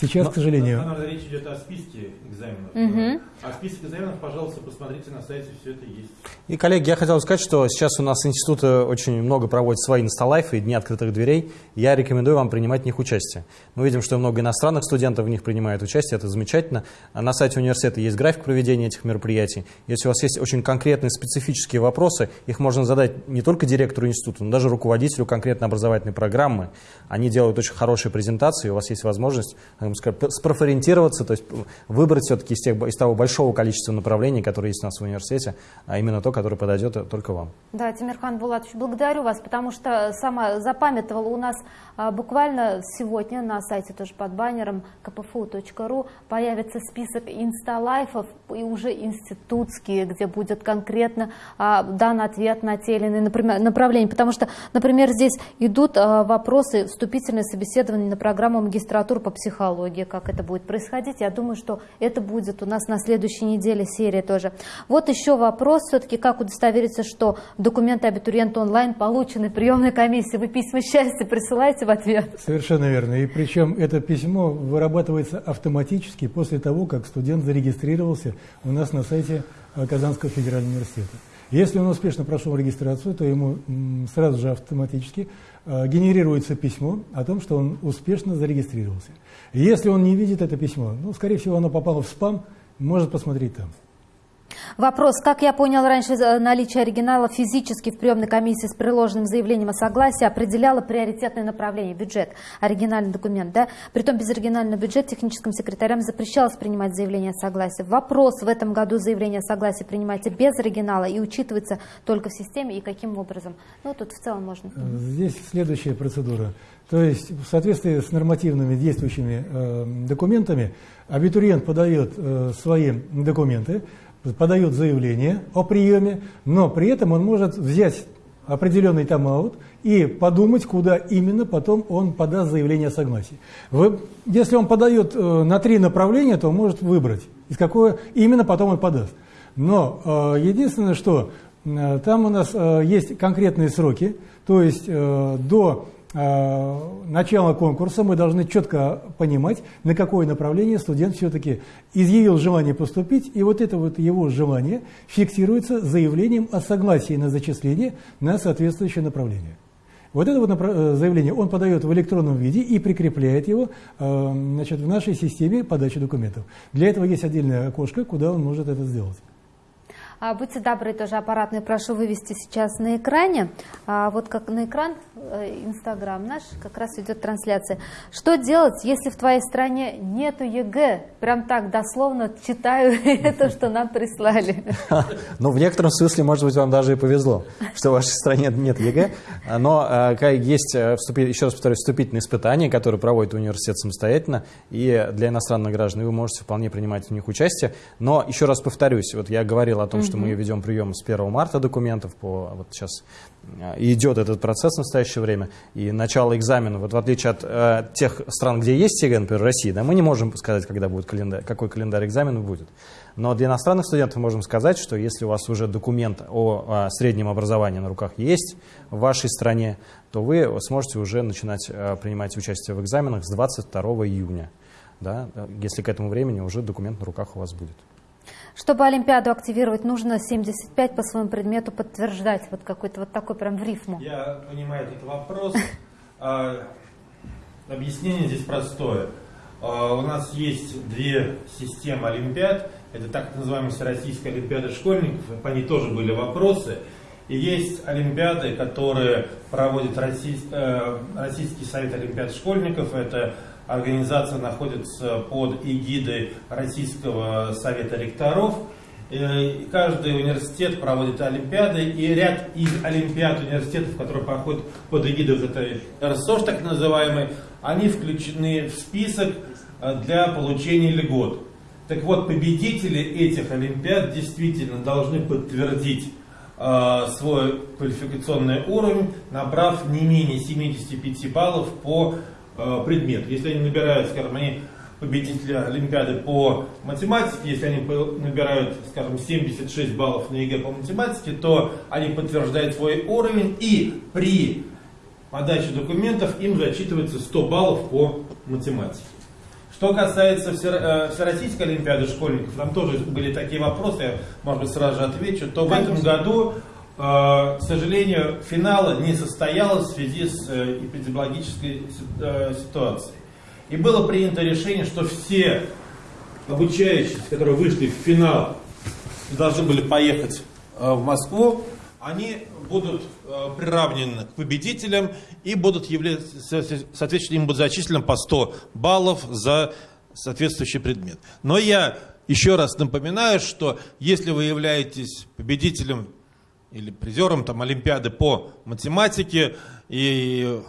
Сейчас, Но, к сожалению... Наверное, речь идет о списке экзаменов. Угу. А список экзаменов, пожалуйста, посмотрите на сайте, все это есть. И, коллеги, я хотел сказать, что сейчас у нас институты очень много проводят свои инсталайфы и дни открытых дверей. Я рекомендую вам принимать в них участие. Мы видим, что много иностранных студентов в них принимают участие, это замечательно. На сайте университета есть график проведения этих мероприятий. Если у вас есть очень конкретные специфические вопросы, их можно задать не только директору института, но даже руководителю конкретной образовательной программы. Они делают очень хорошие презентации, у вас есть возможность спрофориентироваться, то есть выбрать все-таки из, из того большого количества направлений, которые есть у нас в университете, а именно то, которое подойдет только вам. Да, Тимирхан Булатович, благодарю вас, потому что сама запамятовала у нас а, буквально сегодня на сайте тоже под баннером kpfu.ru появится список инсталайфов и уже институтские, где будет конкретно а, дан ответ на те или иные направления, потому что, например, здесь идут а, вопросы вступительное собеседование на программу магистратуры по психологии, как это будет происходить. Я думаю, что это будет у нас на следующей неделе серия тоже. Вот еще вопрос, все-таки как удостовериться, что документы абитуриента онлайн получены приемной комиссии. Вы письма счастья присылаете в ответ? Совершенно верно. И причем это письмо вырабатывается автоматически после того, как студент зарегистрировался у нас на сайте Казанского федерального университета. Если он успешно прошел регистрацию, то ему сразу же автоматически э, генерируется письмо о том, что он успешно зарегистрировался. Если он не видит это письмо, ну, скорее всего, оно попало в спам, может посмотреть там. Вопрос. Как я понял, раньше э, наличие оригинала физически в приемной комиссии с приложенным заявлением о согласии определяло приоритетное направление, бюджет, оригинальный документ. Да? Притом без оригинального бюджета техническим секретарям запрещалось принимать заявление о согласии. Вопрос. В этом году заявление о согласии принимается без оригинала и учитывается только в системе и каким образом? Ну, тут в целом можно... Здесь следующая процедура. То есть в соответствии с нормативными действующими э, документами абитуриент подает э, свои документы, подает заявление о приеме, но при этом он может взять определенный тайм-аут и подумать, куда именно потом он подаст заявление о согласии. Вы, если он подает э, на три направления, то он может выбрать, из какого именно потом он подаст. Но э, единственное, что э, там у нас есть конкретные сроки, то есть до начала конкурса мы должны четко понимать, на какое направление студент все-таки изъявил желание поступить, и вот это вот его желание фиксируется заявлением о согласии на зачисление на соответствующее направление. Вот это вот э, заявление он подает в электронном виде и прикрепляет его э, значит, в нашей системе подачи документов. Для этого есть отдельное окошко, куда он может это сделать. А, будьте добры, тоже аппаратный прошу вывести сейчас на экране. А, вот как на экран э, Инстаграм наш, как раз идет трансляция. Что делать, если в твоей стране нету ЕГЭ? Прям так дословно читаю *laughs* это, что нам прислали. *laughs* Ну, в некотором смысле, может быть, вам даже и повезло, что в вашей стране нет ЕГЭ. Но э, есть, э, еще раз повторюсь, вступительные испытания, которые проводит университет самостоятельно, и для иностранных граждан вы можете вполне принимать в них участие. Но еще раз повторюсь, вот я говорил о том, что что мы ведем прием с 1 марта документов, по, вот сейчас э, идет этот процесс в настоящее время, и начало экзамена, вот в отличие от э, тех стран, где есть ЕГЭ, например, России, да, мы не можем сказать, когда будет календарь, какой календарь экзамена будет. Но для иностранных студентов можем сказать, что если у вас уже документ о, о среднем образовании на руках есть в вашей стране, то вы сможете уже начинать э, принимать участие в экзаменах с 22 июня, да, если к этому времени уже документ на руках у вас будет. Чтобы Олимпиаду активировать, нужно 75 по своему предмету подтверждать. Вот какой-то вот такой прям в рифму. Я понимаю этот вопрос. А, объяснение здесь простое. А, у нас есть две системы Олимпиад. Это так называемая Всероссийская Олимпиада школьников. По ней тоже были вопросы. И есть Олимпиады, которые проводит э, Российский совет Олимпиад школьников. Это Организация находится под эгидой Российского совета ректоров. И каждый университет проводит олимпиады, и ряд из олимпиад университетов, которые проходят под эгидой вот этой РСОШ, так называемой, они включены в список э, для получения льгот. Так вот, победители этих олимпиад действительно должны подтвердить э, свой квалификационный уровень, набрав не менее 75 баллов по Э, предмет. Если они набирают, скажем, они победители Олимпиады по математике, если они набирают, скажем, 76 баллов на ЕГЭ по математике, то они подтверждают свой уровень и при подаче документов им зачитывается 100 баллов по математике. Что касается э, Всероссийской Олимпиады школьников, там тоже были такие вопросы, я, может быть, сразу же отвечу, то в этом году Э, к сожалению, финала не состоялось в связи с э, эпидемиологической э, ситуацией. И было принято решение, что все обучающиеся, которые вышли в финал и должны были поехать в Москву, они будут приравнены к победителям и будут являться, соответственно, им будет зачислено по 100 баллов за соответствующий предмет. Но я еще раз напоминаю, что если вы являетесь победителем или призером там, Олимпиады по математике, и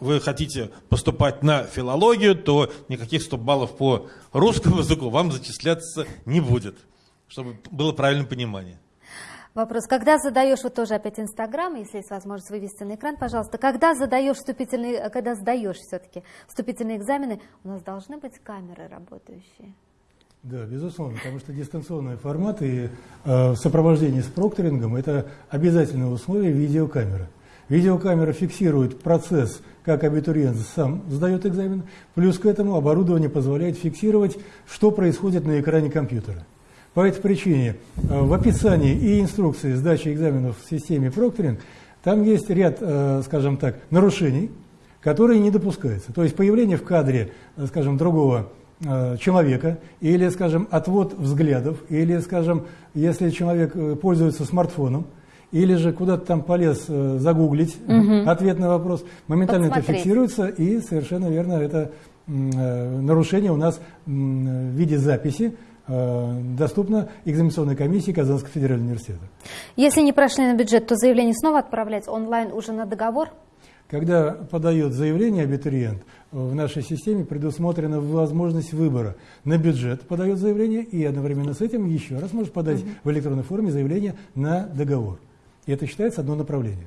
вы хотите поступать на филологию, то никаких 100 баллов по русскому языку вам зачисляться не будет, чтобы было правильное понимание. Вопрос. Когда задаешь, вот тоже опять Инстаграм, если есть возможность вывести на экран, пожалуйста, когда задаешь вступительные, когда сдаешь все-таки вступительные экзамены, у нас должны быть камеры работающие? Да, безусловно, потому что дистанционный формат и э, сопровождение с прокторингом – это обязательное условие видеокамеры. Видеокамера фиксирует процесс, как абитуриент сам сдает экзамен, плюс к этому оборудование позволяет фиксировать, что происходит на экране компьютера. По этой причине э, в описании и инструкции сдачи экзаменов в системе прокторинг там есть ряд, э, скажем так, нарушений, которые не допускаются. То есть появление в кадре, э, скажем, другого человека, или, скажем, отвод взглядов, или, скажем, если человек э, пользуется смартфоном, или же куда-то там полез э, загуглить угу. ответ на вопрос, моментально Посмотреть. это фиксируется, и совершенно верно, это нарушение у нас в виде записи доступно экзаменационной комиссии Казанского федерального университета. Если не прошли на бюджет, то заявление снова отправлять онлайн уже на договор? Когда подает заявление абитуриент, в нашей системе предусмотрена возможность выбора. На бюджет подает заявление и одновременно с этим еще раз может подать угу. в электронной форме заявление на договор. И это считается одно направление.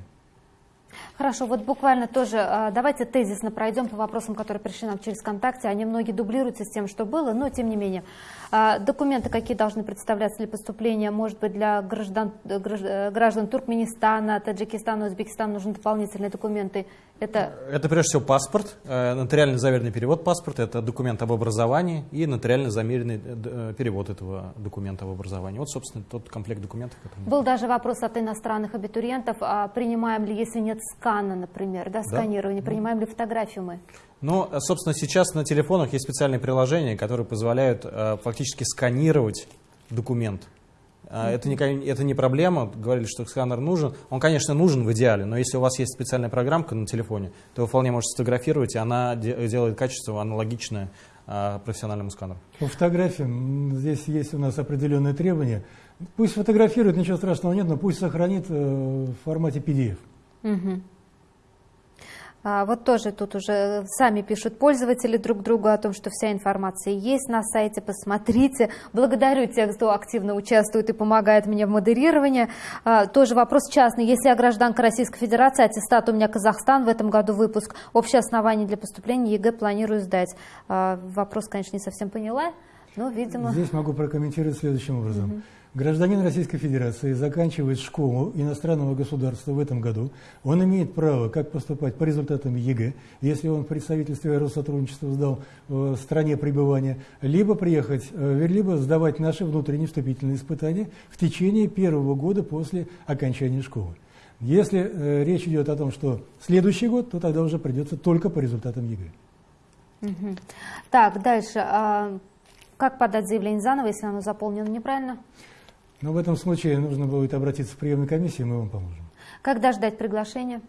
Хорошо, вот буквально тоже а, давайте тезисно пройдем по вопросам, которые пришли нам через ВКонтакте. Они многие дублируются с тем, что было, но тем не менее. А, документы какие должны представляться для поступления? Может быть, для граждан, граждан Туркменистана, Таджикистана, Узбекистана нужны дополнительные документы? Это... это прежде всего паспорт, э, нотариально заверенный перевод паспорта, это документ об образовании и нотариально замеренный э, э, перевод этого документа об образовании. Вот, собственно, тот комплект документов. Который... Был даже вопрос от иностранных абитуриентов, а принимаем ли, если нет скана, например, да, сканирования, да? принимаем ли фотографию мы? Ну, собственно, сейчас на телефонах есть специальные приложения, которые позволяют фактически сканировать документ. А, это не, это не проблема, говорили, что сканер нужен. Он, конечно, нужен в идеале, но если у вас есть специальная программка на телефоне, то вы вполне можете сфотографировать, и она делает качество аналогичное а, профессиональному сканеру. По фотографиям здесь есть у нас определенные требования. Пусть фотографирует, ничего страшного нет, но пусть сохранит э, в формате PDF. Угу. А, вот тоже тут уже сами пишут пользователи друг другу о том, что вся информация есть на сайте, посмотрите. Благодарю тех, кто активно участвует и помогает мне в модерировании. А, тоже вопрос частный. Если я гражданка Российской Федерации, аттестат у меня Казахстан, в этом году выпуск, общее основание для поступления ЕГЭ планирую сдать. А, вопрос, конечно, не совсем поняла, но, видимо... Здесь могу прокомментировать следующим образом. Угу. Гражданин Российской Федерации заканчивает школу иностранного государства в этом году. Он имеет право как поступать по результатам ЕГЭ, если он в представительстве Россотрудничества сдал в стране пребывания, либо приехать, э, либо сдавать наши внутренние вступительные испытания в течение первого года после окончания школы. Если э, речь идет о том, что следующий год, то тогда уже придется только по результатам ЕГЭ. Так, дальше. А как подать заявление заново, если оно заполнено неправильно? Но в этом случае нужно будет обратиться в приемную комиссию, мы вам поможем. Когда ждать приглашения?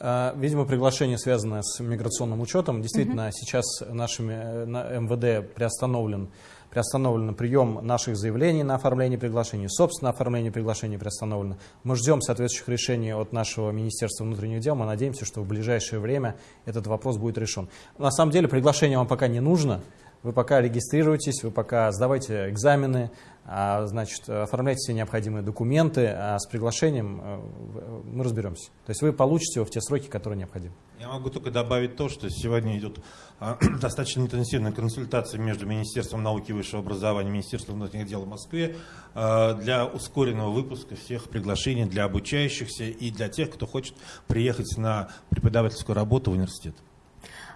А, видимо, приглашение связано с миграционным учетом. Действительно, угу. сейчас нашими э, на МВД приостановлен, приостановлен прием наших заявлений на оформление приглашений, собственно, оформление приглашений приостановлено. Мы ждем соответствующих решений от нашего Министерства внутренних дел. Мы надеемся, что в ближайшее время этот вопрос будет решен. На самом деле приглашение вам пока не нужно. Вы пока регистрируйтесь, вы пока сдавайте экзамены, значит, оформляйте все необходимые документы, а с приглашением э, мы разберемся. То есть вы получите его в те сроки, которые необходимы. Я могу только добавить то, что сегодня идет а, *clears throat* достаточно интенсивная консультация между Министерством науки и высшего образования и Министерством внутренних дел в Москве а, для ускоренного выпуска всех приглашений для обучающихся и для тех, кто хочет приехать на преподавательскую работу в университет.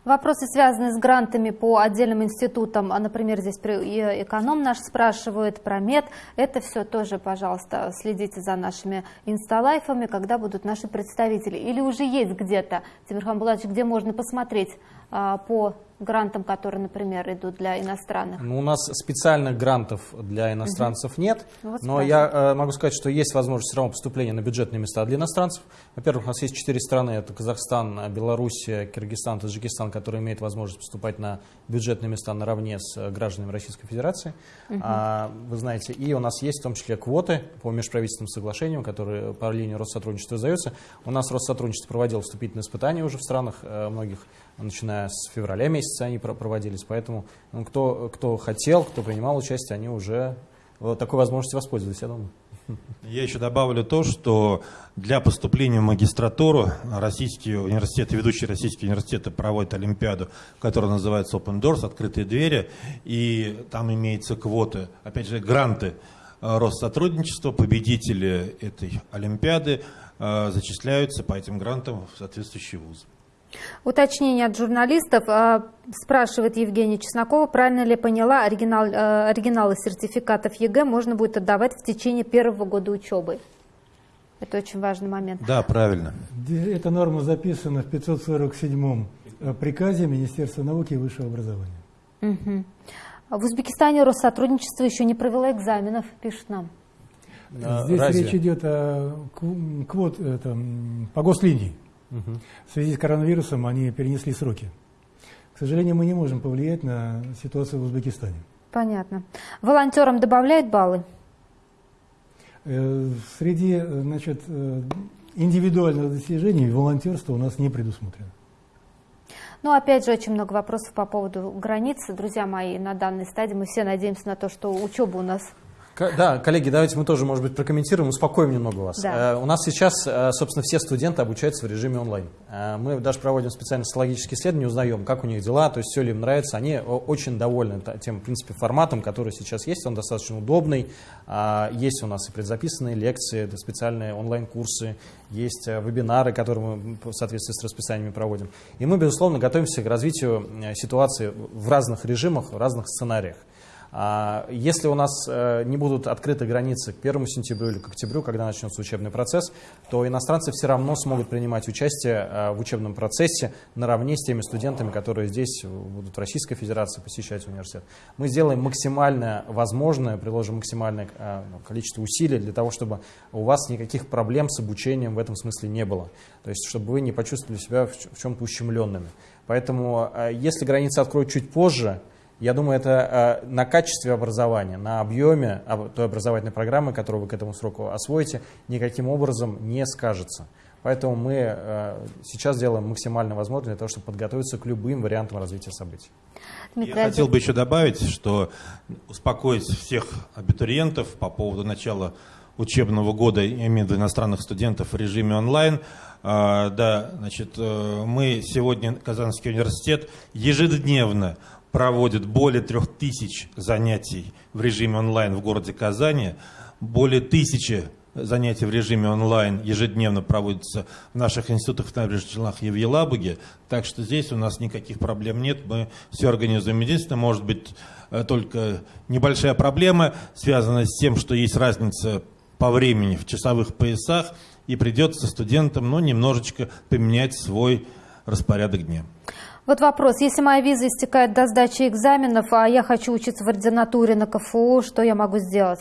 Вопросы, связанные с грантами по отдельным институтам, а, например, здесь эконом наш спрашивает про мед, это все тоже, пожалуйста, следите за нашими инсталайфами, когда будут наши представители. Или уже есть где-то, Тимирхан Булатович, где можно посмотреть а, по грантам, которые, например, идут для иностранных? Ну, у нас специальных грантов для иностранцев угу. нет, ну, вот но я э, могу сказать, что есть возможность все равно поступления на бюджетные места для иностранцев. Во-первых, у нас есть четыре страны, это Казахстан, Белоруссия, Киргизстан, Таджикистан, которые имеют возможность поступать на бюджетные места наравне с э, гражданами Российской Федерации. Угу. А, вы знаете, и у нас есть в том числе квоты по межправительственным соглашениям, которые по линии Россотрудничества издаются. У нас Россотрудничество проводило вступительные испытания уже в странах э, многих, начиная с февраля месяца месяца они проводились, поэтому ну, кто, кто хотел, кто принимал участие, они уже вот такой возможностью воспользовались, я думаю. Я еще добавлю то, что для поступления в магистратуру российские университеты, ведущие российские университеты проводят олимпиаду, которая называется Open Doors, открытые двери, и там имеются квоты, опять же, гранты э, Россотрудничества, победители этой олимпиады э, зачисляются по этим грантам в соответствующий вуз. Уточнение от журналистов. А, спрашивает Евгения Чеснокова, правильно ли поняла, оригинал, э, оригиналы сертификатов ЕГЭ можно будет отдавать в течение первого года учебы? Это очень важный момент. Да, правильно. Эта норма записана в 547-м э, приказе Министерства науки и высшего образования. Угу. В Узбекистане Россотрудничество еще не провело экзаменов, пишет нам. Здесь Разве? речь идет о квот, это, по гослинии. Угу. В связи с коронавирусом они перенесли сроки. К сожалению, мы не можем повлиять на ситуацию в Узбекистане. Понятно. Волонтерам добавляют баллы? Э, среди значит, э, индивидуальных достижений волонтерство у нас не предусмотрено. Ну, опять же, очень много вопросов по поводу границы. Друзья мои, на данной стадии мы все надеемся на то, что учеба у нас да, коллеги, давайте мы тоже, может быть, прокомментируем, успокоим немного вас. Да. Э, у нас сейчас, э, собственно, все студенты обучаются в режиме онлайн. Э, мы даже проводим специальные социологические исследования, узнаем, как у них дела, то есть все ли им нравится. Они очень довольны тем, в принципе, форматом, который сейчас есть. Он достаточно удобный. Есть у нас и предзаписанные лекции, специальные онлайн-курсы, есть вебинары, которые мы в соответствии с расписаниями проводим. И мы, безусловно, готовимся к развитию ситуации в разных режимах, в разных сценариях. А, если у нас э, не будут открыты границы к 1 сентябрю или к октябрю, когда начнется учебный процесс, то иностранцы все равно смогут принимать участие э, в учебном процессе наравне с теми студентами, которые здесь будут в Российской Федерации посещать университет. Мы сделаем максимально возможное, приложим максимальное э, ну, количество усилий для того, чтобы у вас никаких проблем с обучением в этом смысле не было. То есть, чтобы вы не почувствовали себя в чем-то ущемленными. Поэтому, если границы откроют чуть позже, я думаю, это э, на качестве образования, на объеме той образовательной программы, которую вы к этому сроку освоите, никаким образом не скажется. Поэтому мы э, сейчас делаем максимально возможное для того, чтобы подготовиться к любым вариантам развития событий. Я хотел бы еще добавить, что успокоить всех абитуриентов по поводу начала учебного года, я имею в виду иностранных студентов в режиме онлайн. А, да, значит, э, мы сегодня, Казанский университет, ежедневно проводит более трех тысяч занятий в режиме онлайн в городе Казани, более тысячи занятий в режиме онлайн ежедневно проводятся в наших институтах в Набережных Челнах и в Елабуге, так что здесь у нас никаких проблем нет, мы все организуем. Единственное, может быть, э, только небольшая проблема, связанная с тем, что есть разница по времени в часовых поясах, и придется студентам ну, немножечко поменять свой распорядок дня. Вот вопрос. Если моя виза истекает до сдачи экзаменов, а я хочу учиться в ординатуре на КФУ, что я могу сделать?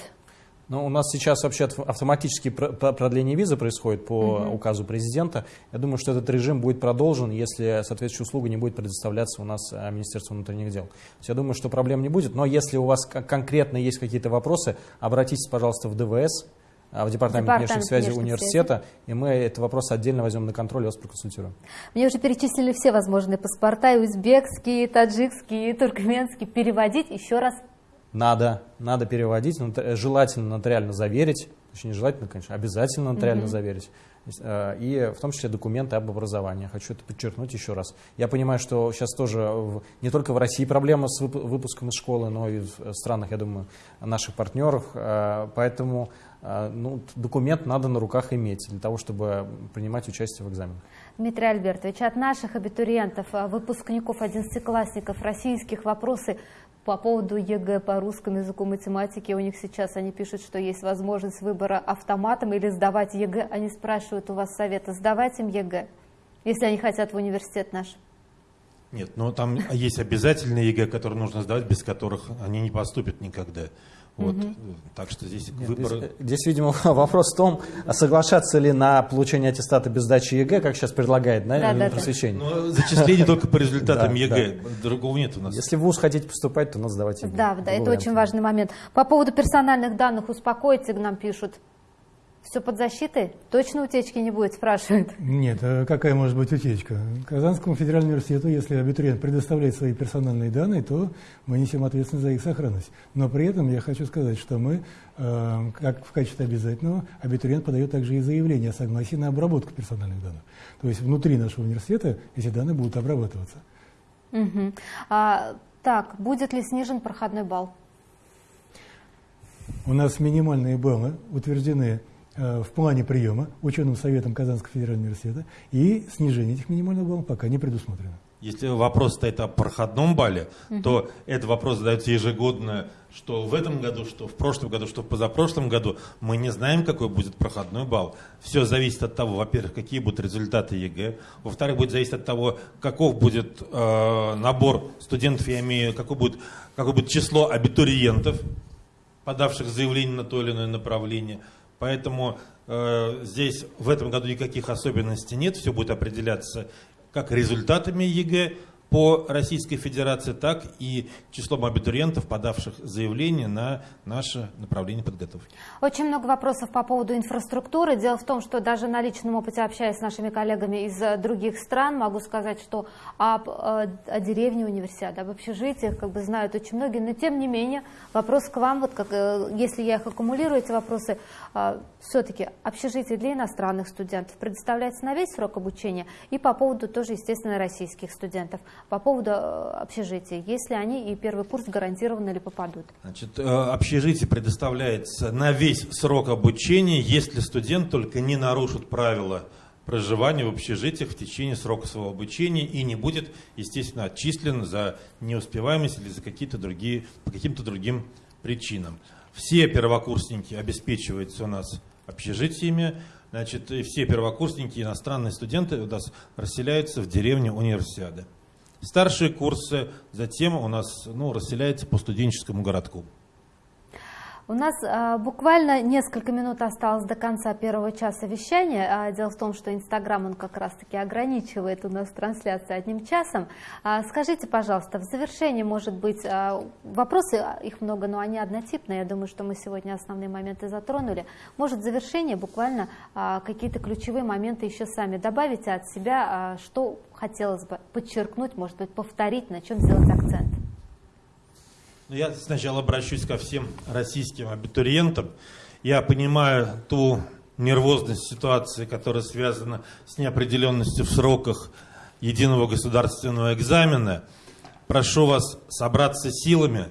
Ну, у нас сейчас вообще автоматически продление визы происходит по угу. указу президента. Я думаю, что этот режим будет продолжен, если соответствующая услуга не будет предоставляться у нас а, Министерством внутренних дел. я думаю, что проблем не будет. Но если у вас конкретно есть какие-то вопросы, обратитесь, пожалуйста, в ДВС, в департамент, департамент внешних связей университета, связи. и мы этот вопрос отдельно возьмем на контроль и вас проконсультируем. Мне уже перечислили все возможные паспорта, и узбекские, и таджикские, и туркменские. Переводить еще раз? Надо, надо переводить, желательно нотариально заверить, точнее, не желательно, конечно, обязательно нотариально угу. заверить. Э, и в том числе документы об образовании. Хочу это подчеркнуть еще раз. Я понимаю, что сейчас тоже не только в России проблема с выпуском из школы, но и в странах, я думаю, наших партнеров. Э, поэтому э, ну, документ надо на руках иметь для того, чтобы принимать участие в экзаменах. Дмитрий Альбертович, от наших абитуриентов, выпускников, одиннадцатиклассников, российских вопросы по поводу ЕГЭ по русскому языку, математике, у них сейчас они пишут, что есть возможность выбора автоматом или сдавать ЕГЭ. Они спрашивают у вас совета, сдавать им ЕГЭ, если они хотят в университет наш. Нет, но там есть обязательные ЕГЭ, которые нужно сдавать, без которых они не поступят никогда. Вот. Угу. Так что здесь Нет, выбор... Здесь, здесь, видимо, *laughs* вопрос в том, а соглашаться ли на получение аттестата без сдачи ЕГЭ, как сейчас предлагает да, да, да, просвещение. Да. Но зачисление только по результатам ЕГЭ, другого нет у нас. Если в ВУЗ хотите поступать, то надо сдавать ЕГЭ. Да, да, это очень важный момент. По поводу персональных данных успокойте, нам пишут. Все под защитой? Точно утечки не будет, спрашивают? Нет, а какая может быть утечка? Казанскому федеральному университету, если абитуриент предоставляет свои персональные данные, то мы несем ответственность за их сохранность. Но при этом я хочу сказать, что мы, э, как в качестве обязательного, абитуриент подает также и заявление о согласии на обработку персональных данных. То есть внутри нашего университета эти данные будут обрабатываться. Угу. А, так, будет ли снижен проходной балл? У нас минимальные баллы утверждены в плане приема ученым советом Казанского федерального университета, и снижение этих минимальных баллов пока не предусмотрено. Если вопрос стоит о проходном балле, угу. то этот вопрос задается ежегодно, что в этом году, что в прошлом году, что в позапрошлом году. Мы не знаем, какой будет проходной балл. Все зависит от того, во-первых, какие будут результаты ЕГЭ, во-вторых, будет зависеть от того, каков будет э, набор студентов, я имею, какое будет, какое будет число абитуриентов, подавших заявление на то или иное направление. Поэтому э, здесь в этом году никаких особенностей нет, все будет определяться как результатами ЕГЭ, по Российской Федерации, так и числом абитуриентов, подавших заявление на наше направление подготовки. Очень много вопросов по поводу инфраструктуры. Дело в том, что даже на личном опыте, общаясь с нашими коллегами из э, других стран, могу сказать, что об, э, о деревне универсиады, об общежитиях как бы знают очень многие, но тем не менее вопрос к вам, вот как, э, если я их аккумулирую, эти вопросы, все-таки общежитие для иностранных студентов предоставляется на весь срок обучения и по поводу тоже, естественно, российских студентов по поводу э, общежития, если они и первый курс гарантированно ли попадут? Значит, э, общежитие предоставляется на весь срок обучения, если студент только не нарушит правила проживания в общежитиях в течение срока своего обучения и не будет, естественно, отчислен за неуспеваемость или за какие-то другие, по каким-то другим причинам. Все первокурсники обеспечиваются у нас общежитиями, значит, и все первокурсники, иностранные студенты у нас расселяются в деревне универсиады старшие курсы, затем у нас ну, расселяется по студенческому городку. У нас а, буквально несколько минут осталось до конца первого часа вещания. А, дело в том, что Инстаграм, он как раз-таки ограничивает у нас трансляцию одним часом. А, скажите, пожалуйста, в завершении, может быть, вопросы, их много, но они однотипные. Я думаю, что мы сегодня основные моменты затронули. Может, в завершение буквально какие-то ключевые моменты еще сами добавите от себя, что хотелось бы подчеркнуть, может быть, повторить, на чем сделать акцент. Ну, я сначала обращусь ко всем российским абитуриентам. Я понимаю ту нервозность ситуации, которая связана с неопределенностью в сроках единого государственного экзамена. Прошу вас собраться силами,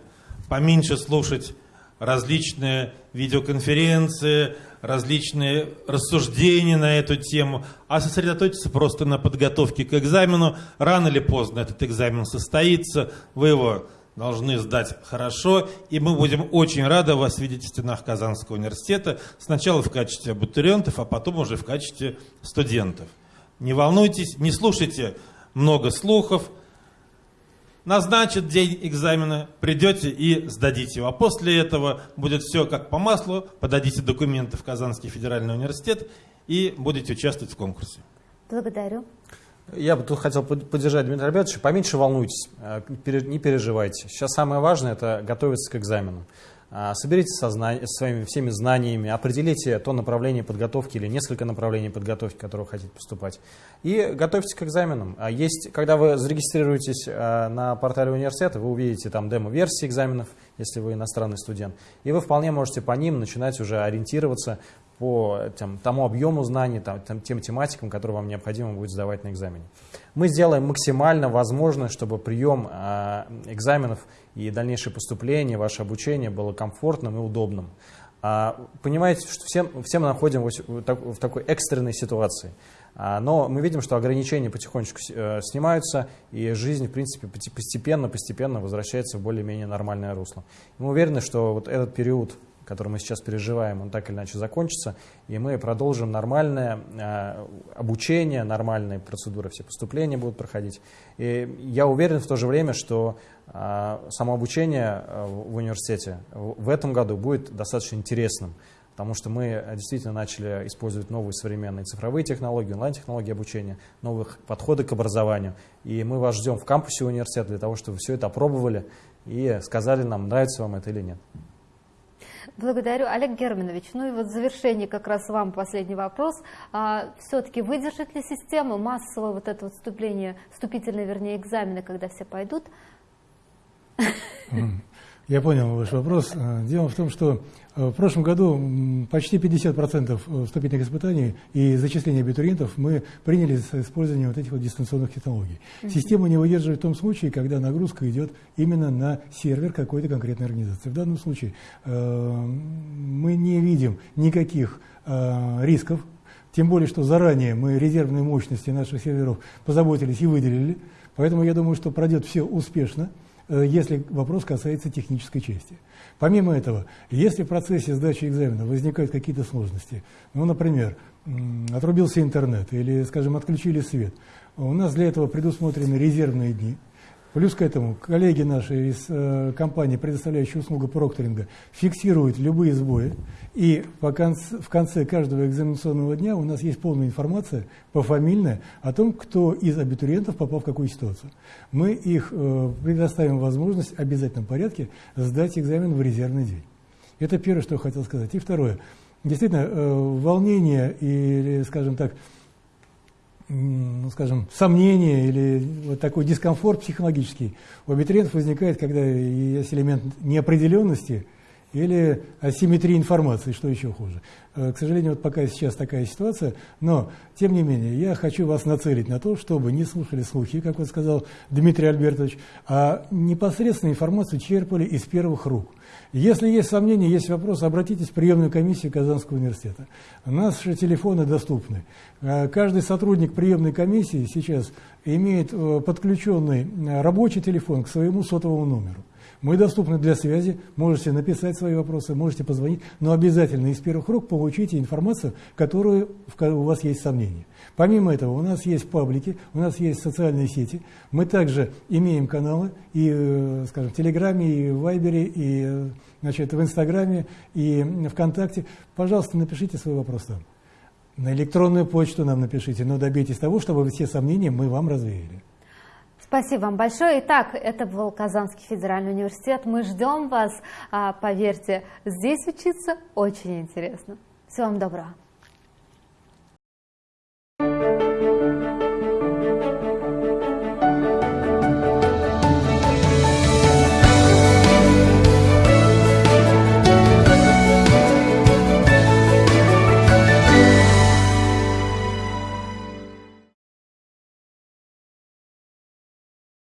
поменьше слушать различные видеоконференции, различные рассуждения на эту тему, а сосредоточиться просто на подготовке к экзамену. Рано или поздно этот экзамен состоится, вы его должны сдать хорошо, и мы будем очень рады вас видеть в стенах Казанского университета, сначала в качестве абитуриентов, а потом уже в качестве студентов. Не волнуйтесь, не слушайте много слухов, назначат день экзамена, придете и сдадите его. А после этого будет все как по маслу, подадите документы в Казанский федеральный университет и будете участвовать в конкурсе. Благодарю. Я бы тут хотел поддержать Дмитрия Альбертовича. Поменьше волнуйтесь, э, не переживайте. Сейчас самое важное – это готовиться к экзамену. А, соберите сознание, своими всеми знаниями, определите то направление подготовки или несколько направлений подготовки, которые вы хотите поступать, и готовьтесь к экзаменам. А есть, когда вы зарегистрируетесь а, на портале университета, вы увидите там демо-версии экзаменов, если вы иностранный студент, и вы вполне можете по ним начинать уже ориентироваться по тем, тому объему знаний, там, тем тематикам, которые вам необходимо будет сдавать на экзамене. Мы сделаем максимально возможное, чтобы прием э, экзаменов и дальнейшее поступление, ваше обучение было комфортным и удобным. А, понимаете, что все, все мы находимся в такой экстренной ситуации. А, но мы видим, что ограничения потихонечку э, снимаются, и жизнь, в принципе, постепенно-постепенно возвращается в более-менее нормальное русло. Мы уверены, что вот этот период который мы сейчас переживаем, он так или иначе закончится, и мы продолжим нормальное э, обучение, нормальные процедуры, все поступления будут проходить. И я уверен в то же время, что э, само обучение э, в университете в этом году будет достаточно интересным, потому что мы действительно начали использовать новые современные цифровые технологии, онлайн-технологии обучения, новых подходы к образованию. И мы вас ждем в кампусе университета для того, чтобы все это опробовали и сказали нам, нравится вам это или нет. Благодарю. Олег Германович, ну и вот в завершении как раз вам последний вопрос. А, Все-таки выдержит ли система массовое вот это вот вступление, вступительные, вернее, экзамены, когда все пойдут? Я понял ваш вопрос. Э, дело в том, что э, в прошлом году почти 50% э, вступительных испытаний и зачисления абитуриентов мы приняли с использованием вот этих вот дистанционных технологий. Система не выдерживает в том случае, когда нагрузка идет именно на сервер какой-то конкретной организации. В данном случае мы не видим никаких рисков, тем более, что заранее мы резервные мощности наших серверов позаботились и выделили. Поэтому я думаю, что пройдет все успешно. Э, если вопрос касается технической части. Помимо этого, если в процессе сдачи экзамена возникают какие-то сложности, ну, например, отрубился интернет или, скажем, отключили свет, у нас для этого предусмотрены резервные дни – Плюс к этому коллеги наши из э, компании, предоставляющей услугу прокторинга, фиксируют любые сбои. И по конце, в конце каждого экзаменационного дня у нас есть полная информация пофамильная о том, кто из абитуриентов попал в какую ситуацию. Мы их э, предоставим возможность в обязательном порядке сдать экзамен в резервный день. Это первое, что я хотел сказать. И второе. Действительно, э, волнение или, скажем так, ну, скажем, сомнения или вот такой дискомфорт психологический у абитуриентов возникает, когда есть элемент неопределенности или асимметрии информации, что еще хуже. Э, к сожалению, вот пока сейчас такая ситуация, но, тем не менее, я хочу вас нацелить на то, чтобы не слушали слухи, как вот сказал Дмитрий Альбертович, а непосредственно информацию черпали из первых рук – если есть сомнения, есть вопросы, обратитесь в приемную комиссию Казанского университета. Наши телефоны доступны. Э, каждый сотрудник приемной комиссии сейчас имеет э, подключенный э, рабочий телефон к своему сотовому номеру. Мы доступны для связи, можете написать свои вопросы, можете позвонить, но обязательно из первых рук получите информацию, которую у вас есть сомнения. Помимо этого, у нас есть паблики, у нас есть социальные сети, мы также имеем каналы и, э, скажем, в Телеграме, и в Вайбере, и э, значит, в Инстаграме, и ВКонтакте. Пожалуйста, напишите свой вопрос там. На электронную почту нам напишите, но добейтесь того, чтобы все сомнения мы вам развеяли. Спасибо вам большое. Итак, это был Казанский федеральный университет. Мы ждем вас. А, поверьте, здесь учиться очень интересно. Всего вам доброго.